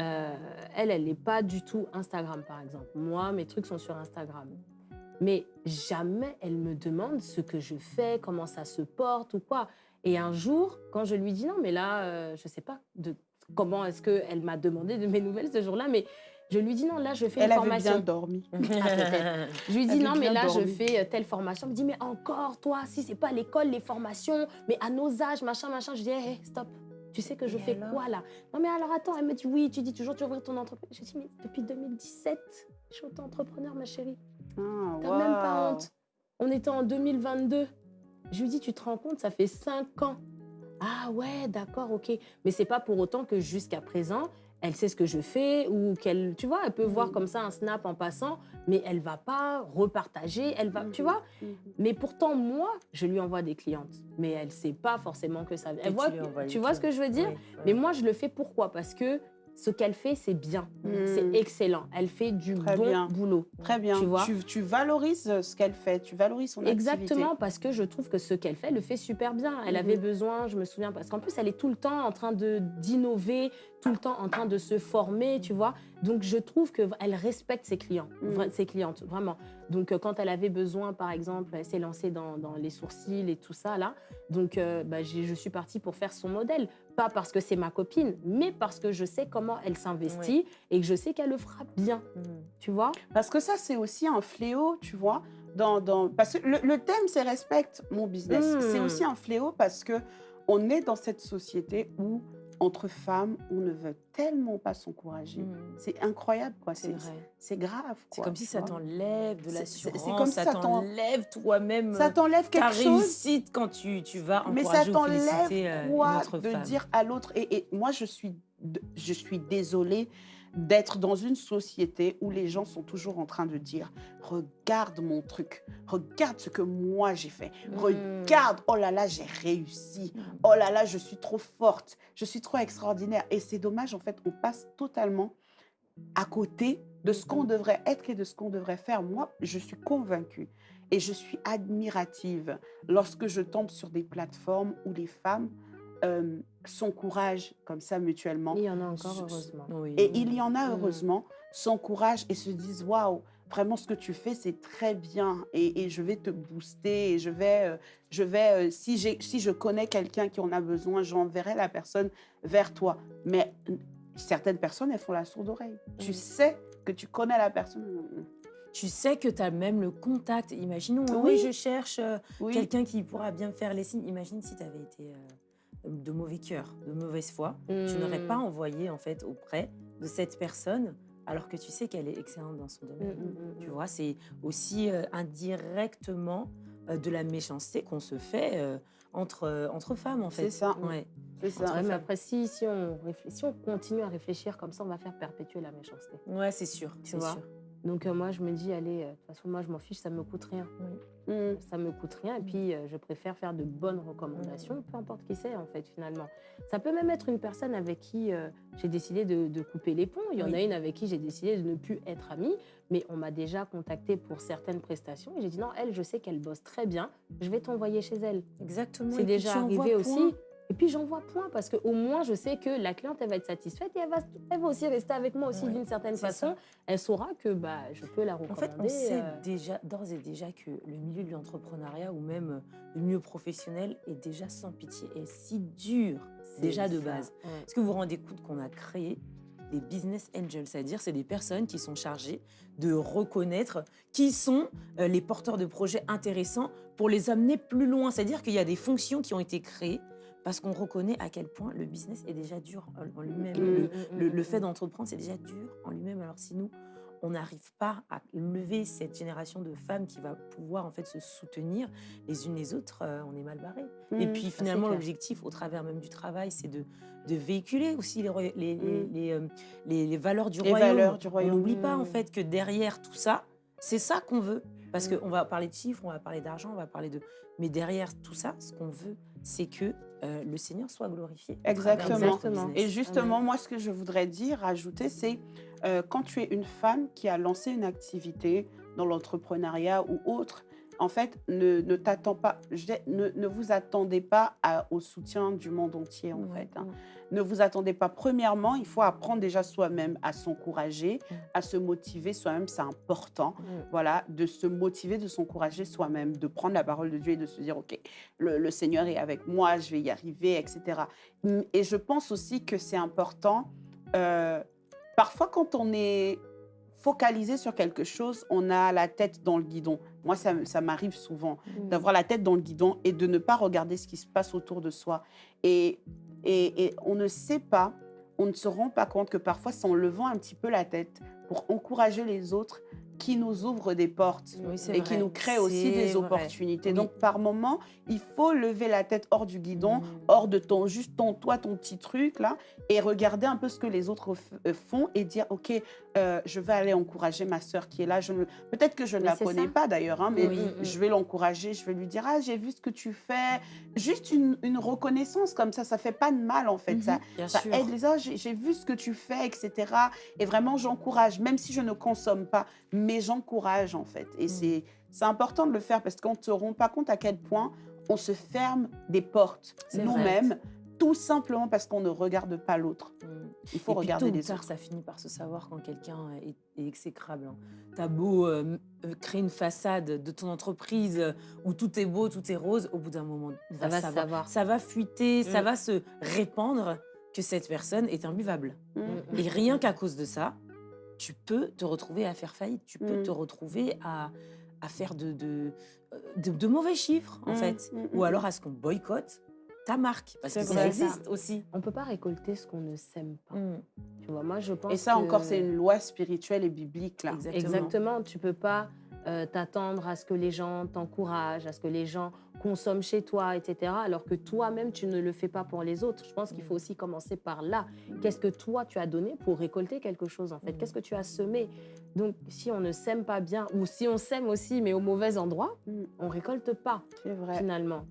Euh, elle, elle n'est pas du tout Instagram, par exemple. Moi, mes trucs sont sur Instagram. Mais jamais elle me demande ce que je fais, comment ça se porte ou quoi. Et un jour, quand je lui dis non, mais là, euh, je ne sais pas de, comment est-ce qu'elle m'a demandé de mes nouvelles ce jour-là, mais je lui dis non, là, je fais Elle une avait formation. bien dormi. Je lui dis Elle non, mais là, je fais euh, telle formation. Elle me dit, mais encore, toi, si c'est pas l'école, les formations, mais à nos âges, machin, machin. Je dis, hé, hé, stop. Tu sais que je Et fais alors quoi là? Non, mais alors attends, elle me dit, oui, tu dis toujours, tu ouvrir ton entreprise. Je dis, mais depuis 2017, je suis auto-entrepreneur, ma chérie. Ah, T'as même pas honte. On était en 2022. Je lui dis, tu te rends compte, ça fait cinq ans. Ah ouais, d'accord, ok. Mais c'est pas pour autant que jusqu'à présent, elle sait ce que je fais ou qu'elle, tu vois, elle peut voir Mhm. comme ça un snap en passant, mais elle va pas repartager, elle va, tu Mhm. vois. Mhm. Mais pourtant, moi, je lui envoie des clientes, mais elle sait pas forcément que ça. Elle tu voit, vois ce que je veux dire? Oui, Mais moi, je le fais pourquoi? Parce que ce qu'elle fait, c'est bien, c'est Mhm. excellent. Elle fait du Très bon bien. boulot. Très bien. Tu vois tu, valorises euh, ce qu'elle fait, tu valorises son activité. Exactement, parce que je trouve que ce qu'elle fait, elle le fait super bien. Elle avait besoin, je me souviens, parce qu'en plus, elle est tout le temps en train de d'innover, tout le temps en train de se former, tu vois. Donc, je trouve qu'elle respecte ses clients, vra- ses clientes, vraiment. Donc, euh, quand elle avait besoin, par exemple, elle s'est lancée dans, dans les sourcils et tout ça, là. Donc, euh, bah, j'ai- je suis partie pour faire son modèle. Pas parce que c'est ma copine, mais parce que je sais comment elle s'investit et que je sais qu'elle le fera bien, Mm. tu vois. Parce que ça, c'est aussi un fléau, tu vois. Dans, dans... Parce que le, le thème, c'est respecte mon business. Mm. C'est aussi un fléau parce que on est dans cette société où, entre femmes, on ne veut tellement pas s'encourager. Mm. C'est incroyable, quoi. C'est C'est vrai. c'est grave, C'est comme si ça t'enlève de C'est- l'assurance, c'est comme si ça ça t'en- t'enlève toi-même Ça t'enlève ta quelque chose. réussite quand tu, tu vas Mais ça encourager ou féliciter t'enlève euh, quoi de femme. dire à l'autre et, et moi je suis je suis désolée d'être dans une société où les gens sont toujours en train de dire regarde mon truc, regarde ce que moi j'ai fait, Mm. regarde oh là là j'ai réussi, oh là là je suis trop forte, je suis trop extraordinaire et c'est dommage en fait on passe totalement à côté de ce qu'on devrait être et de ce qu'on devrait faire. Moi je suis convaincue et je suis admirative lorsque je tombe sur des plateformes où les femmes euh, s'encouragent comme ça mutuellement. Il y en a encore, heureusement. Oui. Et il y en a Mm. heureusement, s'encouragent et se disent waouh, vraiment ce que tu fais c'est très bien et, et je vais te booster et je vais, euh, je vais euh, si, si je connais quelqu'un qui en a besoin, j'enverrai la personne vers toi. Mais certaines personnes, elles font la sourde oreille. Tu sais que tu connais la personne. Tu sais que tu as même le contact. Imaginons, hein, Oui. oui, je cherche euh, Oui. quelqu'un qui pourra bien me faire les signes. Imagine si tu avais été euh, de mauvais cœur, de mauvaise foi. Tu n'aurais Mm. pas envoyé en fait auprès de cette personne alors que tu sais qu'elle est excellente dans son Mm, domaine. mm, Tu vois, c'est aussi euh, indirectement euh, de la méchanceté qu'on se fait euh, entre, entre femmes, en fait. C'est ça. Ouais. C'est ça. Ouais, mais après, si, si, on réfléchit, si on continue à réfléchir comme ça, on va faire perpétuer la méchanceté. Ouais, c'est sûr. C'est vois? sûr. Donc euh, moi, je me dis, allez, euh, de toute façon, moi, je m'en fiche, ça me coûte rien. Mm. Ça me coûte rien. Et puis, euh, je préfère faire de bonnes recommandations, peu importe qui c'est, en fait, finalement. Ça peut même être une personne avec qui euh, j'ai décidé de, de couper les ponts. Il y en Oui. a une avec qui j'ai décidé de ne plus être amie, mais on m'a déjà contacté pour certaines prestations. Et j'ai dit, non, elle, je sais qu'elle bosse très bien, je vais t'envoyer chez elle. Exactement. C'est déjà arrivé aussi. Et puis j'envoie point parce qu'au moins je sais que la cliente elle va être satisfaite et elle va, elle va aussi rester avec moi aussi Ouais, d'une certaine façon. Elle saura que bah, je peux la En recommander. fait, on sait euh, déjà, d'ores et déjà que le milieu de l'entrepreneuriat ou même euh, le milieu professionnel est déjà sans pitié et si dur, déjà de ça. base. Ouais. Est-ce que vous vous rendez compte qu'on a créé des business angels, c'est-à-dire c'est des personnes qui sont chargées de reconnaître qui sont euh, les porteurs de projets intéressants pour les amener plus loin. C'est-à-dire qu'il y a des fonctions qui ont été créées parce qu'on reconnaît à quel point le business est déjà dur en lui-même. Mm, Le, mm, le- mm, le fait d'entreprendre, c'est déjà dur en lui-même. Alors si nous, on n'arrive pas à lever cette génération de femmes qui va pouvoir en fait se soutenir les unes les autres, euh, on est mal barré. Et puis finalement, l'objectif au travers même du travail, c'est de, de véhiculer aussi les, euh, les- valeurs du royaume. valeurs du royaume. On n'oublie pas en fait que derrière tout ça, c'est ça qu'on veut. Parce qu'on va parler de chiffres, on va parler d'argent, on va parler de... Mais derrière tout ça, ce qu'on veut, c'est que euh, le Seigneur soit glorifié. Exactement. Et justement, moi, ce que je voudrais dire, rajouter, c'est euh, quand tu es une femme qui a lancé une activité dans l'entrepreneuriat ou autre, en fait, ne, ne t'attends pas, ne, ne vous attendez pas à- au soutien du monde entier, en Ouais. fait. hein. Ne vous attendez pas. Premièrement, il faut apprendre déjà soi-même à s'encourager, à se motiver soi-même, c'est important. Voilà, de se motiver, de s'encourager soi-même, de prendre la parole de Dieu et de se dire, OK, le, le Seigneur est avec moi, je vais y arriver, etc. Et je pense aussi que c'est important, euh, parfois quand on est focalisé sur quelque chose, on a la tête dans le guidon. Moi, ça, m'arrive souvent Mm. d'avoir la tête dans le guidon et de ne pas regarder ce qui se passe autour de soi. Et, et, et on ne sait pas, on ne se rend pas compte que parfois, c'est en levant un petit peu la tête pour encourager les autres qui nous ouvrent des portes Oui, et qui vrai. nous créent aussi des vrai. opportunités. Oui. Donc, par moment, il faut lever la tête hors du guidon, Mm. hors de ton, juste ton, toi, ton petit truc là, et regarder un peu ce que les autres euh, font et dire, OK, euh, je vais aller encourager ma sœur qui est là. Ne- Peut-être que je ne Mais la connais ça. pas d'ailleurs, hein, mais Oui. je vais l'encourager, je vais lui dire, ah, j'ai vu ce que tu fais. Juste une, une reconnaissance comme ça, ça fait pas de mal en fait. Ça, Bien ça aide les autres, j'ai j'ai vu ce que tu fais, etc. Et vraiment, j'encourage, même si je ne consomme pas, mais j'encourage en fait. Et Mm. c'est c'est important de le faire parce qu'on ne se rend pas compte à quel point on se ferme des portes nous-mêmes, tout simplement parce qu'on ne regarde pas l'autre. Mm. Il faut Et puis, regarder tôt ou les tard, autres. ça finit par se savoir quand quelqu'un est, est exécrable. hein. T'as beau euh, euh, créer une façade de ton entreprise euh, où tout est beau, tout est rose, au bout d'un moment, on Ça va savoir. savoir. Ça va fuiter, ça Mm. va se répandre que cette personne est imbuvable. Mm. Et rien qu'à cause de ça, tu peux te retrouver à faire faillite, tu peux te retrouver à, à faire de, de, de- de mauvais chiffres, en fait. Ou alors à ce qu'on boycotte ta marque. Parce que vrai. ça existe aussi. On peut pas récolter ce qu'on ne sème pas. Mm. Tu vois, moi, je pense Et ça que- encore, c'est une loi spirituelle et biblique là. Exactement. Exactement. Tu peux pas euh, t'attendre à ce que les gens t'encouragent, à ce que les gens consomment chez toi, etc. Alors que toi-même, tu ne le fais pas pour les autres. Je pense qu'il faut aussi commencer par là. Qu'est-ce que toi, tu as donné pour récolter quelque chose, en fait? Mhm. Qu'est-ce que tu as semé? Donc, si on ne sème pas bien, ou si on sème aussi, mais au mauvais endroit, Mm. on récolte pas, C'est vrai, finalement.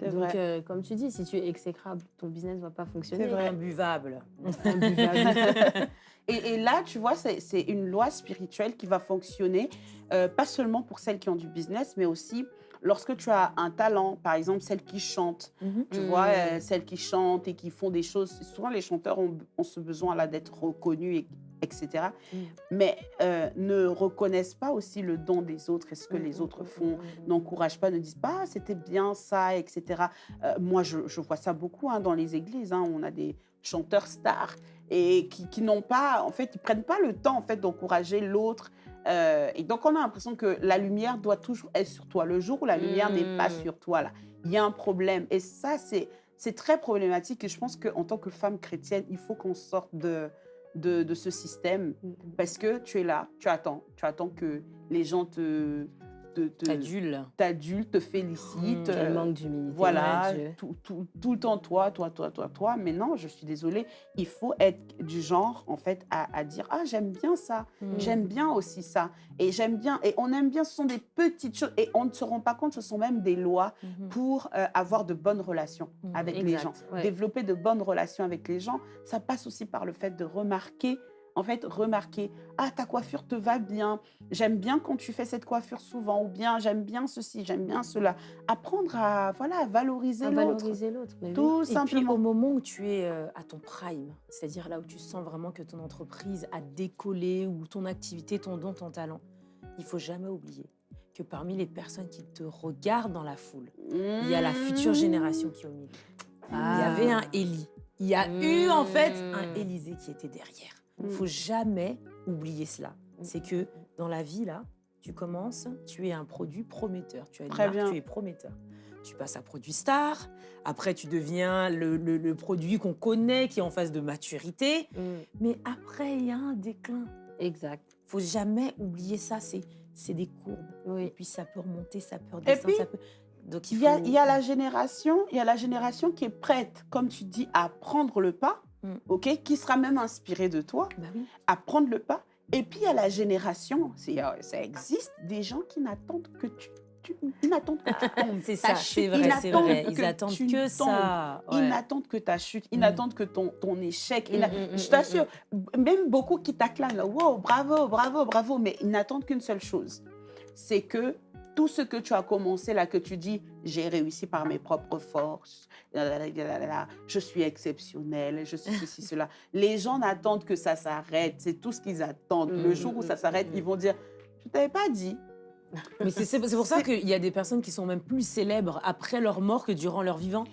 C'est Donc, vrai. euh, comme tu dis, si tu es exécrable, ton business ne va pas fonctionner. vrai. Imbuvable. Imbuvable. Et, et là, tu vois, c'est c'est une loi spirituelle qui va fonctionner, euh, pas seulement pour celles qui ont du business, mais aussi lorsque tu as un talent, par exemple celles qui chantent, Mhm. tu Mm. vois, euh, celles qui chantent et qui font des choses. Souvent, les chanteurs ont, ont ce besoin là d'être reconnus, et- etc. Mm. Mais euh, ne reconnaissent pas aussi le don des autres et ce que Mm, les mm, autres font. mm. N'encouragent pas, ne disent pas ah, c'était bien ça, etc. Euh, moi, je, je vois ça beaucoup hein, dans les églises. hein, on a des chanteurs stars et qui, qui n'ont pas, en fait, ils prennent pas le temps en fait d'encourager l'autre. Euh, et donc, on a l'impression que la lumière doit toujours être sur toi. Le jour où la lumière n'est pas sur toi, là, il y a un problème. Et ça, c'est c'est très problématique. Et je pense qu'en tant que femme chrétienne, il faut qu'on sorte de, de, de ce système mm. parce que tu es là, tu attends, tu attends que les gens te, te, te- te félicitent. Mm, euh, Quel manque d'humilité. voilà, tout, tout, tout le temps toi, toi, toi, toi, toi. Mais non, je suis désolée, il faut être du genre, en fait, à, à dire Ah, j'aime bien ça, Mm. j'aime bien aussi ça. Et j'aime bien, et on aime bien, ce sont des petites choses. Et on ne se rend pas compte, ce sont même des lois Mhm. pour euh, avoir de bonnes relations avec les gens. ouais. Développer de bonnes relations avec les gens, ça passe aussi par le fait de remarquer. En fait, remarquer, ah, ta coiffure te va bien, j'aime bien quand tu fais cette coiffure souvent, ou bien j'aime bien ceci, j'aime bien cela. Apprendre à, voilà, à valoriser l'autre. valoriser l'autre. oui. Tout Et puis simplement. au moment où tu es euh, à ton prime, c'est-à-dire là où tu sens vraiment que ton entreprise a décollé ou ton activité, ton don, ton talent, il faut jamais oublier que parmi les personnes qui te regardent dans la foule, il y a la future génération qui est au milieu. Il y Ah. avait un Élie. Il y a eu en fait un Mm. Élysée qui était derrière. Il Mm. faut jamais oublier cela. C'est que dans la vie, là, tu commences, tu es un produit prometteur. Tu as une Très marque, bien. tu es prometteur. Tu passes à produit star. Après, tu deviens le, le- le produit qu'on connaît, qui est en phase de maturité. Mm, Mais après, il y a un déclin. Exact. faut jamais oublier ça. C'est des courbes. Et Oui. puis, ça peut remonter, ça peut Et redescendre. puis, ça peut... Donc, il Il faut... y, a, il y a la génération, il y a la génération qui est prête, comme tu dis, à prendre le pas, Mm. ok, qui sera même inspirée de toi, Bah oui. à prendre le pas. Et puis il y a la génération, euh, ça existe, des gens qui n'attendent que tu, ils n'attendent que tu tombes. C'est ça, c'est vrai, c'est vrai. que Ils attendent tu que ça. Ils n'attendent que ta chute, ils n'attendent que ton, ton échec. Mm, mm, je t'assure, même beaucoup qui t'acclament, wow, bravo, bravo, bravo, mais ils n'attendent qu'une seule chose, c'est que tout ce que tu as commencé là, que tu dis, j'ai réussi par mes propres forces, je suis exceptionnelle, je suis ceci, cela. Les gens n'attendent que ça s'arrête, c'est tout ce qu'ils attendent. Le jour où ça s'arrête, mm. ils vont dire, je t'avais pas dit. Mais c'est pour ça qu'il y a des personnes qui sont même plus célèbres après leur mort que durant leur vivant.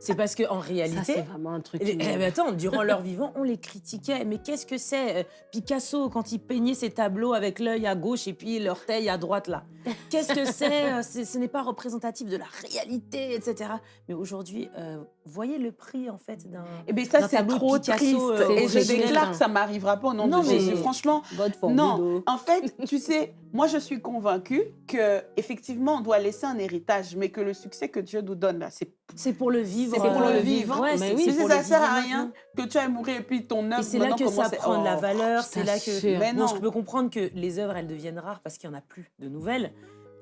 C'est parce qu'en Ça, réalité. c'est vraiment un truc. Eh, eh, mais attends, durant leur vivant, on les critiquait. Mais qu'est-ce que c'est euh, Picasso, quand il peignait ses tableaux avec l'œil à gauche et puis l'orteil à droite, là? Qu'est-ce que c'est euh, Ce n'est pas représentatif de la réalité, etc. Mais aujourd'hui, euh, voyez le prix, en fait, d'un... Eh bien, ça, c'est trop Picasso, triste. euh, Et je déclare que ça m'arrivera pas au nom Non, de mais- Jésus. Franchement, Non, oh. en fait, tu sais, moi je suis convaincue que effectivement on doit laisser un héritage, mais que le succès que Dieu nous donne là, c'est C'est pour le vivre. C'est pour euh, le vivre. Ouais, Mais oui, si pour ça le sert à rien que tu ailles mourir et puis ton œuvre. Et c'est là que ça prend de la valeur, c'est là que... Mais non. je peux comprendre que les œuvres, elles deviennent rares parce qu'il n'y en a plus de nouvelles,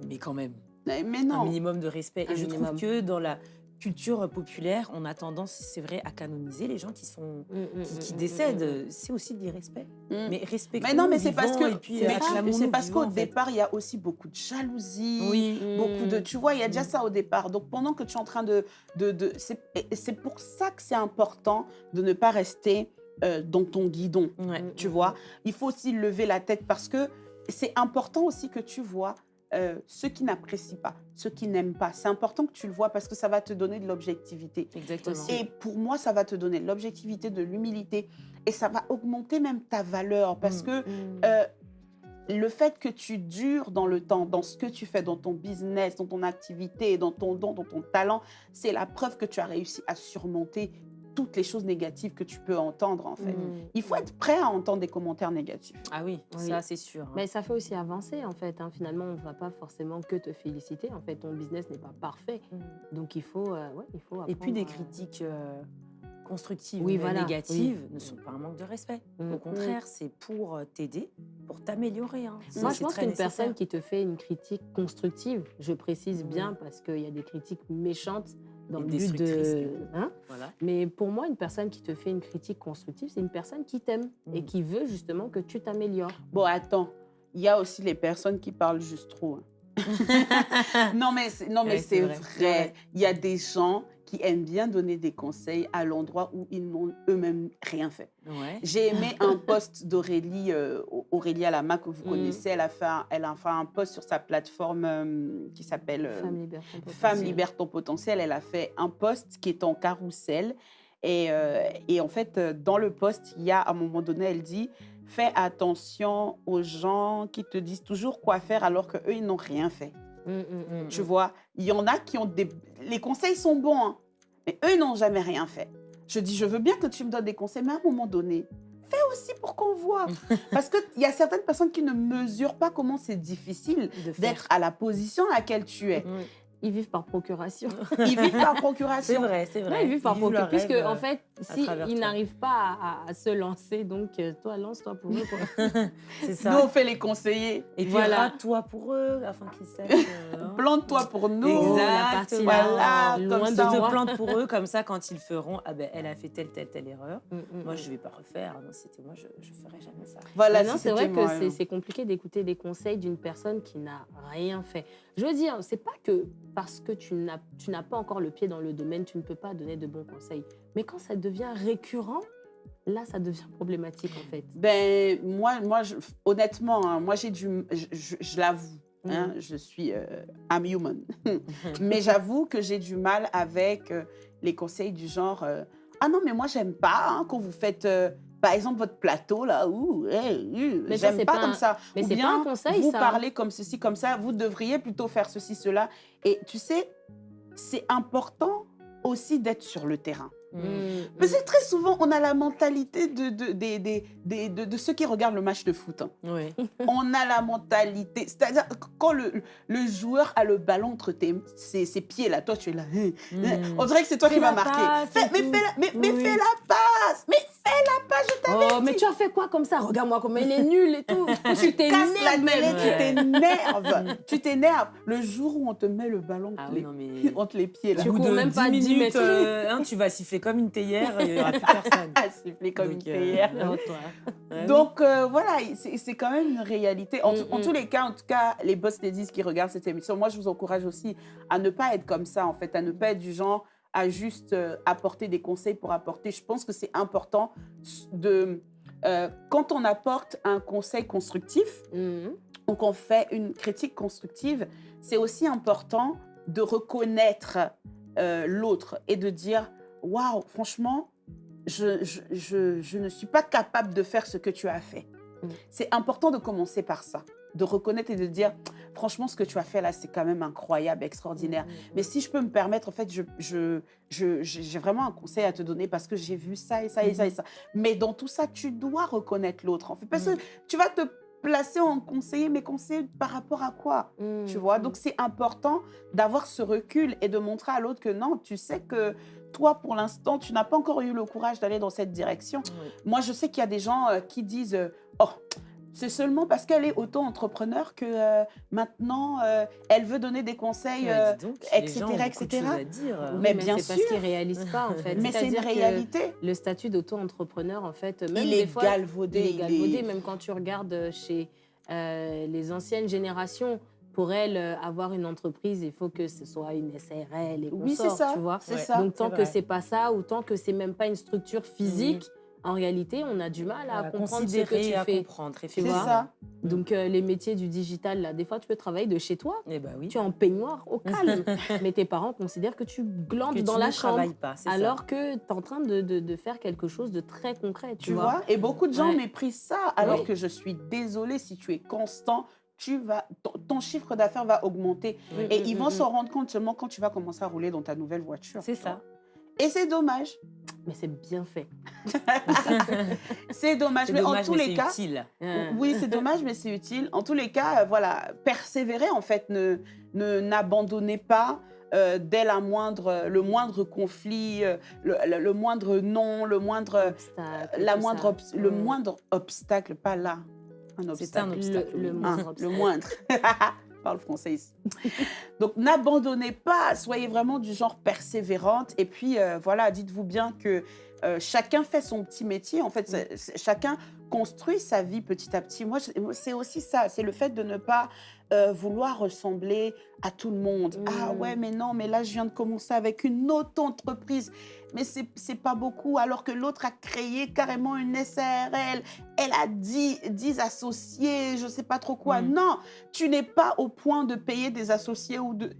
mais quand même, Mais mais un non. minimum de respect. Un Et je minimum. trouve que dans la culture populaire, on a tendance, c'est vrai, à canoniser les gens qui sont Mm, mm, qui, qui mm, décèdent. C'est aussi de l'irrespect. Mais respectons Mais non, mais c'est parce que c'est parce vivants, qu'au départ il y a aussi beaucoup de jalousie. Oui. Beaucoup de, tu vois, il y a déjà ça au départ. Donc pendant que tu es en train de, de, de c'est pour ça que c'est important de ne pas rester euh, dans ton guidon. Ouais. Tu vois. Il faut aussi lever la tête parce que c'est important aussi que tu vois euh, ceux qui n'apprécient pas, ceux qui n'aiment pas. C'est important que tu le vois parce que ça va te donner de l'objectivité. Exactement. Et pour moi, ça va te donner de l'objectivité, de l'humilité et ça va augmenter même ta valeur parce Mm. que Mm. euh, le fait que tu dures dans le temps, dans ce que tu fais, dans ton business, dans ton activité, dans ton don, dans ton talent, c'est la preuve que tu as réussi à surmonter toutes les choses négatives que tu peux entendre en fait. Mm. Il faut être prêt à entendre des commentaires négatifs. Ah oui, Oui. ça c'est sûr. hein. Mais ça fait aussi avancer en fait. hein. Finalement, on ne va pas forcément que te féliciter. En fait, ton business n'est pas parfait. Mm. Donc il faut, euh, ouais, il faut Et puis des à- critiques euh, constructives Oui, ou voilà, négatives oui. ne sont pas un manque de respect. Mm. Au contraire, c'est pour euh, t'aider, pour t'améliorer. hein. Moi, je pense qu'une nécessaire. personne qui te fait une critique constructive, je précise bien parce qu'il y a des critiques méchantes dans Et le but de. Hein Voilà. Mais pour moi, une personne qui te fait une critique constructive, c'est une personne qui t'aime et Mhm. qui veut justement que tu t'améliores. Bon, attends, il y a aussi les personnes qui parlent juste trop. hein. non, mais c'est, non, mais Ouais, c'est c'est vrai. vrai, c'est vrai. Il y a des gens qui aiment bien donner des conseils à l'endroit où ils n'ont eux-mêmes rien fait. Ouais. J'ai aimé un post d'Aurélie, euh, Aurélie Alama que vous Mm. connaissez. Elle a, fait un, elle a fait un post sur sa plateforme euh, qui s'appelle euh, Femme libère ton Femme potentiel. libère ton potentiel. Elle a fait un post qui est en carrousel. Et, euh, et en fait, euh, dans le post, il y a à un moment donné, elle dit Fais attention aux gens qui te disent toujours quoi faire alors qu'eux, ils n'ont rien fait. Mm, mm, mm, Tu vois, il y en a qui ont des. Les conseils sont bons, hein, mais eux n'ont jamais rien fait. Je dis Je veux bien que tu me donnes des conseils, mais à un moment donné, fais aussi pour qu'on voit. Parce qu'il y a certaines personnes qui ne mesurent pas comment c'est difficile d'être à la position à laquelle tu es. Ils vivent par procuration. Ils vivent par C'est procuration. vrai, c'est Non, vrai. ils vivent par procuration. Puisque, en euh, fait, si travers ils toi. n'arrivent pas à, se lancer, donc euh, toi, lance-toi pour eux. C'est ça. Nous, on fait les conseillers. Et puis, Voilà. toi pour eux, afin qu'ils sachent. euh. Plante-toi pour nous. Oh, partie Voilà, là, comme loin ça, de Tu te moi. plantes pour eux, comme ça, quand ils feront, ah ben, elle a fait telle, telle, telle erreur. Mm, mm, Moi, mm. je ne vais pas refaire. Non, c'était moi, je ne ferai jamais ça. Voilà, si c'est vrai que c'est- hein. c'est compliqué d'écouter des conseils d'une personne qui n'a rien fait. Je veux dire, c'est pas que parce que tu n'as pas encore le pied dans le domaine, tu ne peux pas donner de bons conseils. Mais quand ça devient récurrent, là, ça devient problématique en fait. Ben, moi, moi je- honnêtement, hein, moi, j'ai du. Je, je- je l'avoue. hein, je suis. euh, I'm human. mais j'avoue que j'ai du mal avec euh, les conseils du genre euh, Ah non, mais moi, j'aime pas hein, quand vous faites. Par exemple, votre plateau, là, ouh, ça, j'aime pas, comme ça. mais Ou c'est pas bien, un conseil, vous ça. parlez comme ceci, comme ça, vous devriez plutôt faire ceci, cela. Et tu sais, c'est important aussi d'être sur le terrain. Mm. Mais c'est très souvent, on a la mentalité de, de, des- des- des- de, de ceux qui regardent le match de foot. hein. Oui. On a la mentalité, c'est-à-dire que quand le, le joueur a le ballon entre tes, ses, ses pieds, là, toi tu es là. hein, hein. Mm. On dirait que c'est toi Fais qui vas marquer. Fais- mais fais la, mais, mais Oui. fais la passe Mais fais la passe, je t'avais Oh, mais tu as fait quoi comme ça? Regarde-moi comment il est nul et tout. tu même. tu t'énerves. tu t'énerves. Le jour où on te met le ballon Ah entre, les, non, mais. entre les pieds, là. Tu cours de même pas 10 minutes, mètres. euh, hein, tu vas siffler comme une théière, il n'y aura plus personne. siffler comme Donc, une euh, théière. Toi. Ouais. Donc euh, voilà, c'est quand même une réalité. En, Mm, en mm. tous les cas, en tout cas, les boss ladies qui regardent cette émission, moi je vous encourage aussi à ne pas être comme ça en fait, à ne pas être du genre à juste euh, apporter des conseils pour apporter. Je pense que c'est important de euh, quand on apporte un conseil constructif Mhm. ou qu'on fait une critique constructive, c'est aussi important de reconnaître euh, l'autre et de dire waouh, franchement, je, je, je- je ne suis pas capable de faire ce que tu as fait. Mm. C'est important de commencer par ça, de reconnaître et de dire franchement, ce que tu as fait là, c'est quand même incroyable, extraordinaire. Mais si je peux me permettre, en fait, je, je, je- j'ai vraiment un conseil à te donner parce que j'ai vu ça et ça et ça et ça. Mais dans tout ça, tu dois reconnaître l'autre, en fait, parce que tu vas te placer en conseiller, mais conseiller par rapport à quoi tu vois? Donc, c'est important d'avoir ce recul et de montrer à l'autre que non, tu sais que toi, pour l'instant, tu n'as pas encore eu le courage d'aller dans cette direction. Moi, je sais qu'il y a des gens euh, qui disent euh, Oh, c'est seulement parce qu'elle est auto-entrepreneur que euh, maintenant, euh, elle veut donner des conseils. Euh, donc, etc., etc.. choses à dire. Oui, Mais bien c'est parce sûr. qu'ils réalisent pas en fait. mais c'est une réalité. Le statut d'auto-entrepreneur, en fait, même Il des est fois, galvaudé. il est il galvaudé. est- Même quand tu regardes chez euh, les anciennes générations, pour elles, euh, avoir une entreprise, il faut que ce soit une SARL et Oui, c'est consorts, ça. tu vois. C'est Ouais. ça. Donc tant que c'est pas ça, ou tant que c'est même pas une structure physique, en réalité, on a du mal à à comprendre ce que tu à fais. comprendre, C'est effectivement. ça. Donc euh, les métiers du digital, là, des fois, tu peux travailler de chez toi. Eh ben oui. Tu es en peignoir au calme, mais tes parents considèrent que tu glandes Que dans tu la ne chambre. travailles pas, c'est ça. Alors que tu es en train de, de- de faire quelque chose de très concret, tu, Tu vois Et beaucoup de gens Ouais. méprisent ça, alors Oui. que je suis désolée, si tu es constant, tu vas, ton, ton chiffre d'affaires va augmenter. Oui. Et Mm, ils mm, vont mm, s'en rendre compte seulement quand tu vas commencer à rouler dans ta nouvelle voiture. C'est ça. Et c'est dommage. Mais c'est bien fait. C'est dommage. Mais en tous mais les cas, utile. Euh, oui, c'est dommage, mais c'est utile. En tous les cas, euh, voilà, persévérer, en fait, ne ne- n'abandonnez pas. euh, dès la moindre, le moindre conflit, euh, le, le- le moindre non, le moindre, obstacle, la moindre le Mm. moindre obstacle, pas là, un C'est un obstacle. obstacle. Le-. Hein, moindre obstacle. moindre. Parle français. Donc n'abandonnez pas, soyez vraiment du genre persévérante. Et puis euh, voilà, dites-vous bien que euh, chacun fait son petit métier. En fait, chacun construit sa vie petit à petit. Moi, c'est aussi ça, c'est le fait de ne pas euh, vouloir ressembler à tout le monde. Mm. Ah ouais, mais non, mais là, je viens de commencer avec une autre entreprise. Mais c'est pas beaucoup, alors que l'autre a créé carrément une SARL. Elle a 10, 10 associés, je sais pas trop quoi. Mm. Non, tu n'es pas au point de payer des associés ou de...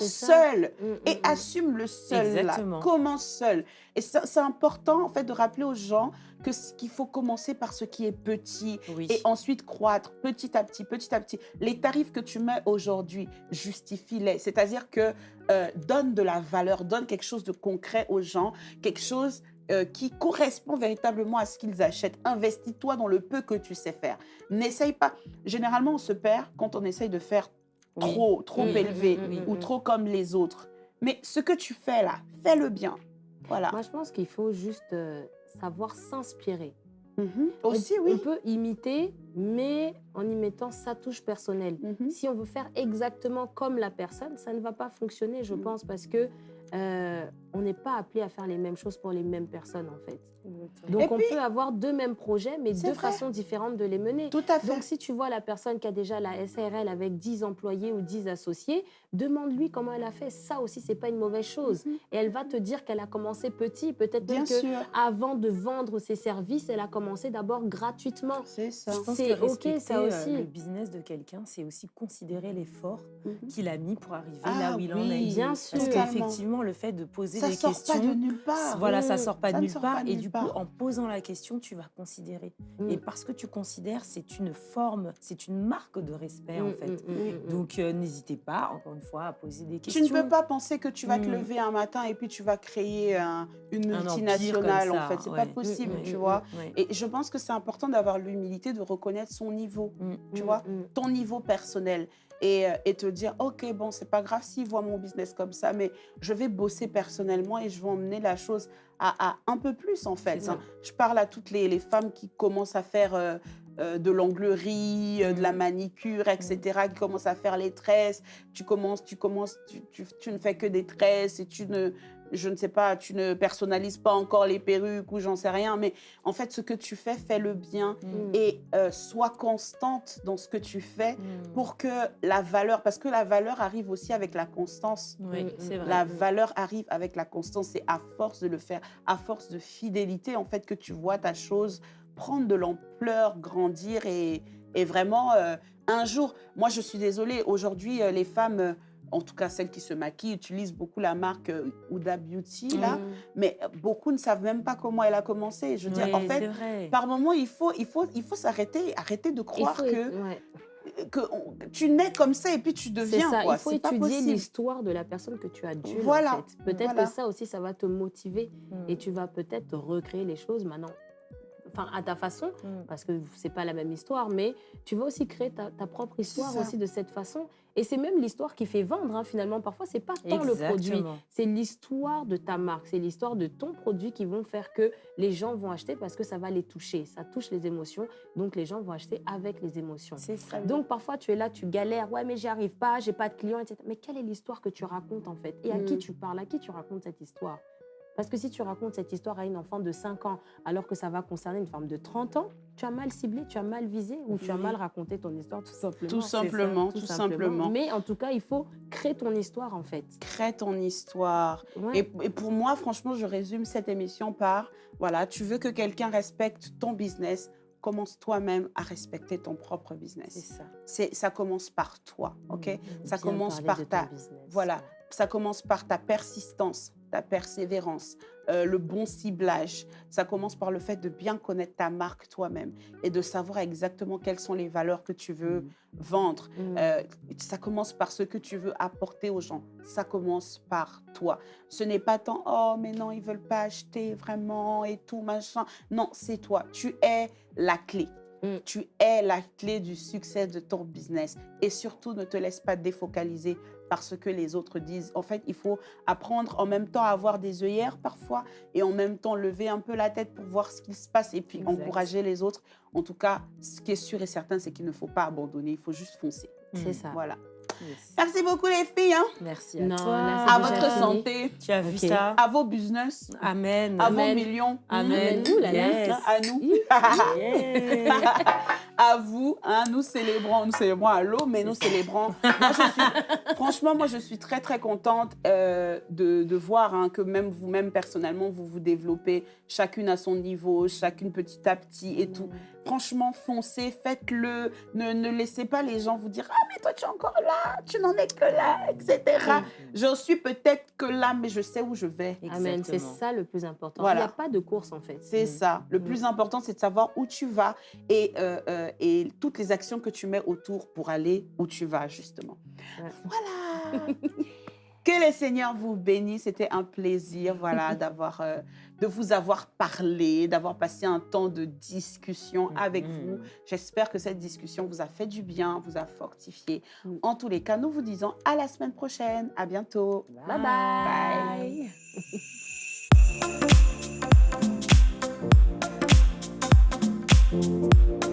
Ça. seul Mm, et mm, mm. assume le seul Exactement. là. Commence seul. Et c'est important en fait de rappeler aux gens que qu'il faut commencer par ce qui est petit Oui. et ensuite croître petit à petit, petit à petit. Les tarifs que tu mets aujourd'hui, justifie-les. C'est-à-dire que euh, donne de la valeur, donne quelque chose de concret aux gens, quelque chose euh, qui correspond véritablement à ce qu'ils achètent. Investis-toi dans le peu que tu sais faire. N'essaye pas. Généralement, on se perd quand on essaye de faire Oui. trop, trop Oui, élevé oui, ou trop comme les autres. Mais ce que tu fais là, fais-le bien. Voilà. Moi, je pense qu'il faut juste euh, savoir s'inspirer. Mhm. On- Aussi, on, oui. peut imiter, mais en y mettant sa touche personnelle. Mhm. Si on veut faire exactement comme la personne, ça ne va pas fonctionner, je Mm. pense, parce que euh, on n'est pas appelé à faire les mêmes choses pour les mêmes personnes, en fait. Donc, Et on puis- peut avoir deux mêmes projets, mais deux vrai. façons différentes de les mener. Tout à fait. Donc, si tu vois la personne qui a déjà la SARL avec 10 employés ou 10 associés, demande-lui comment elle a fait. Ça aussi, c'est pas une mauvaise chose. Mhm. Et elle va te dire qu'elle a commencé petit. Peut-être même que sûr. avant de vendre ses services, elle a commencé d'abord gratuitement. C'est ça. C'est ok, ça euh, aussi. le business de quelqu'un, c'est aussi considérer l'effort Mhm. qu'il a mis pour arriver Ah là où il en est. oui, Bien sûr. Parce qu'effectivement, le fait de poser Ça des sort pas de nulle part. voilà, ça sort pas Ça de nulle part. Et du part. coup, en posant la question, tu vas considérer. Mm. Et parce que tu considères, c'est une forme, c'est une marque de respect en Mm, fait. mm. Donc euh, n'hésitez pas, encore une fois, à poser des Tu questions. ne peux pas penser que tu vas te lever un matin et puis tu vas créer un- une Un multinationale, en fait. C'est ouais. pas possible, tu vois. Ouais. Et je pense que c'est important d'avoir l'humilité de reconnaître son niveau, tu vois, ton niveau personnel. Et, euh, et te dire, OK, bon, c'est pas grave s'il voit mon business comme ça, mais je vais bosser personnellement et je vais emmener la chose à, à un peu plus, en fait. Hein. Je parle à toutes les, les femmes qui commencent à faire euh, euh, de l'onglerie, euh, de la manicure, etc., qui commencent à faire les tresses. Tu commences, tu commences, tu, tu- tu ne fais que des tresses et tu ne, je ne sais pas, tu ne personnalises pas encore les perruques ou j'en sais rien. Mais en fait, ce que tu fais, fais-le bien Mm. et euh, sois constante dans ce que tu fais Mm. pour que la valeur, parce que la valeur arrive aussi avec la constance. Oui, Mm, c'est mm. vrai. La valeur arrive avec la constance. C'est à force de le faire, à force de fidélité, en fait, que tu vois ta chose prendre de l'ampleur, grandir et, et vraiment, euh, un jour, moi, je suis désolée, aujourd'hui, euh, les femmes, euh, en tout cas celles qui se maquillent, utilisent beaucoup la marque euh, Huda Beauty, là, Mm. mais euh, beaucoup ne savent même pas comment elle a commencé. Je veux dire, en fait, par moment, il faut, il faut, il faut s'arrêter, arrêter de croire faut- que, ouais. que on- tu nais comme ça et puis tu deviens. ça, quoi. il faut étudier l'histoire de la personne que tu adjules. Voilà, en fait. Peut-être voilà. que ça aussi, ça va te motiver Mm. et tu vas peut-être recréer les choses maintenant. Enfin, à ta façon, Mm. parce que c'est pas la même histoire, mais tu vas aussi créer ta, ta propre histoire aussi de cette façon. Et c'est même l'histoire qui fait vendre, hein, finalement. Parfois, c'est pas tant le produit, c'est l'histoire de ta marque, c'est l'histoire de ton produit qui vont faire que les gens vont acheter parce que ça va les toucher. Ça touche les émotions, donc les gens vont acheter avec les émotions. C'est ça. Donc parfois tu es là, tu galères, ouais mais j'y arrive pas, j'ai pas de clients, etc. Mais quelle est l'histoire que tu racontes en fait? Et à Mm. qui tu parles? À qui tu racontes cette histoire? Parce que si tu racontes cette histoire à une enfant de 5 ans alors que ça va concerner une femme de 30 ans, tu as mal ciblé, tu as mal visé ou tu as mal raconté ton histoire tout simplement. Tout ça, simplement, tout simplement. Mais en tout cas, il faut créer ton histoire en fait. Crée ton histoire. Ouais. Et, et pour moi, franchement, je résume cette émission par voilà, tu veux que quelqu'un respecte ton business, commence toi-même à respecter ton propre business. ça. C'est ça commence par toi, ok? Mm. Ça Bien commence par ta business. voilà, ça commence par ta persistance, ta persévérance, euh, le bon ciblage. Ça commence par le fait de bien connaître ta marque toi-même et de savoir exactement quelles sont les valeurs que tu veux vendre. Mm. Euh, ça commence par ce que tu veux apporter aux gens. Ça commence par toi. Ce n'est pas tant oh mais non ils veulent pas acheter vraiment et tout machin. Non c'est toi. Tu es la clé. Mm. Tu es la clé du succès de ton business et surtout ne te laisse pas défocaliser par ce que les autres disent. En fait, il faut apprendre en même temps à avoir des œillères parfois et en même temps lever un peu la tête pour voir ce qui se passe et puis Exact. encourager les autres. En tout cas, ce qui est sûr et certain, c'est qu'il ne faut pas abandonner, il faut juste foncer. C'est ça. Voilà. Yes. Merci beaucoup les filles. hein. Merci à Non, toi. À votre fini. santé, Tu as vu ça? À vos business, Amen. à vos Amen. millions, Amen. Ouh là là. Yes. à nous. Yeah. à vous, hein, nous célébrons, nous célébrons à l'eau, mais nous célébrons. Moi, je suis, franchement, moi, je suis très, très contente euh, de, de voir hein, que même vous-même, personnellement, vous vous développez chacune à son niveau, chacune petit à petit et tout. Franchement, foncez, faites-le. Ne, ne laissez pas les gens vous dire Ah, mais toi, tu es encore là, tu n'en es que là, etc. J'en suis peut-être que là, mais je sais où je vais. Amen, c'est ça le plus important. Voilà. Il n'y a pas de course en fait. C'est Mm. ça. Le Mm. plus important, c'est de savoir où tu vas et, euh, euh, euh, et toutes les actions que tu mets autour pour aller où tu vas, justement. Voilà Que le Seigneur vous bénisse. C'était un plaisir voilà, d'avoir, euh, de vous avoir parlé, d'avoir passé un temps de discussion mm-hmm. avec vous. J'espère que cette discussion vous a fait du bien, vous a fortifié. Mm. En tous les cas, nous vous disons à la semaine prochaine. À bientôt. bye. bye.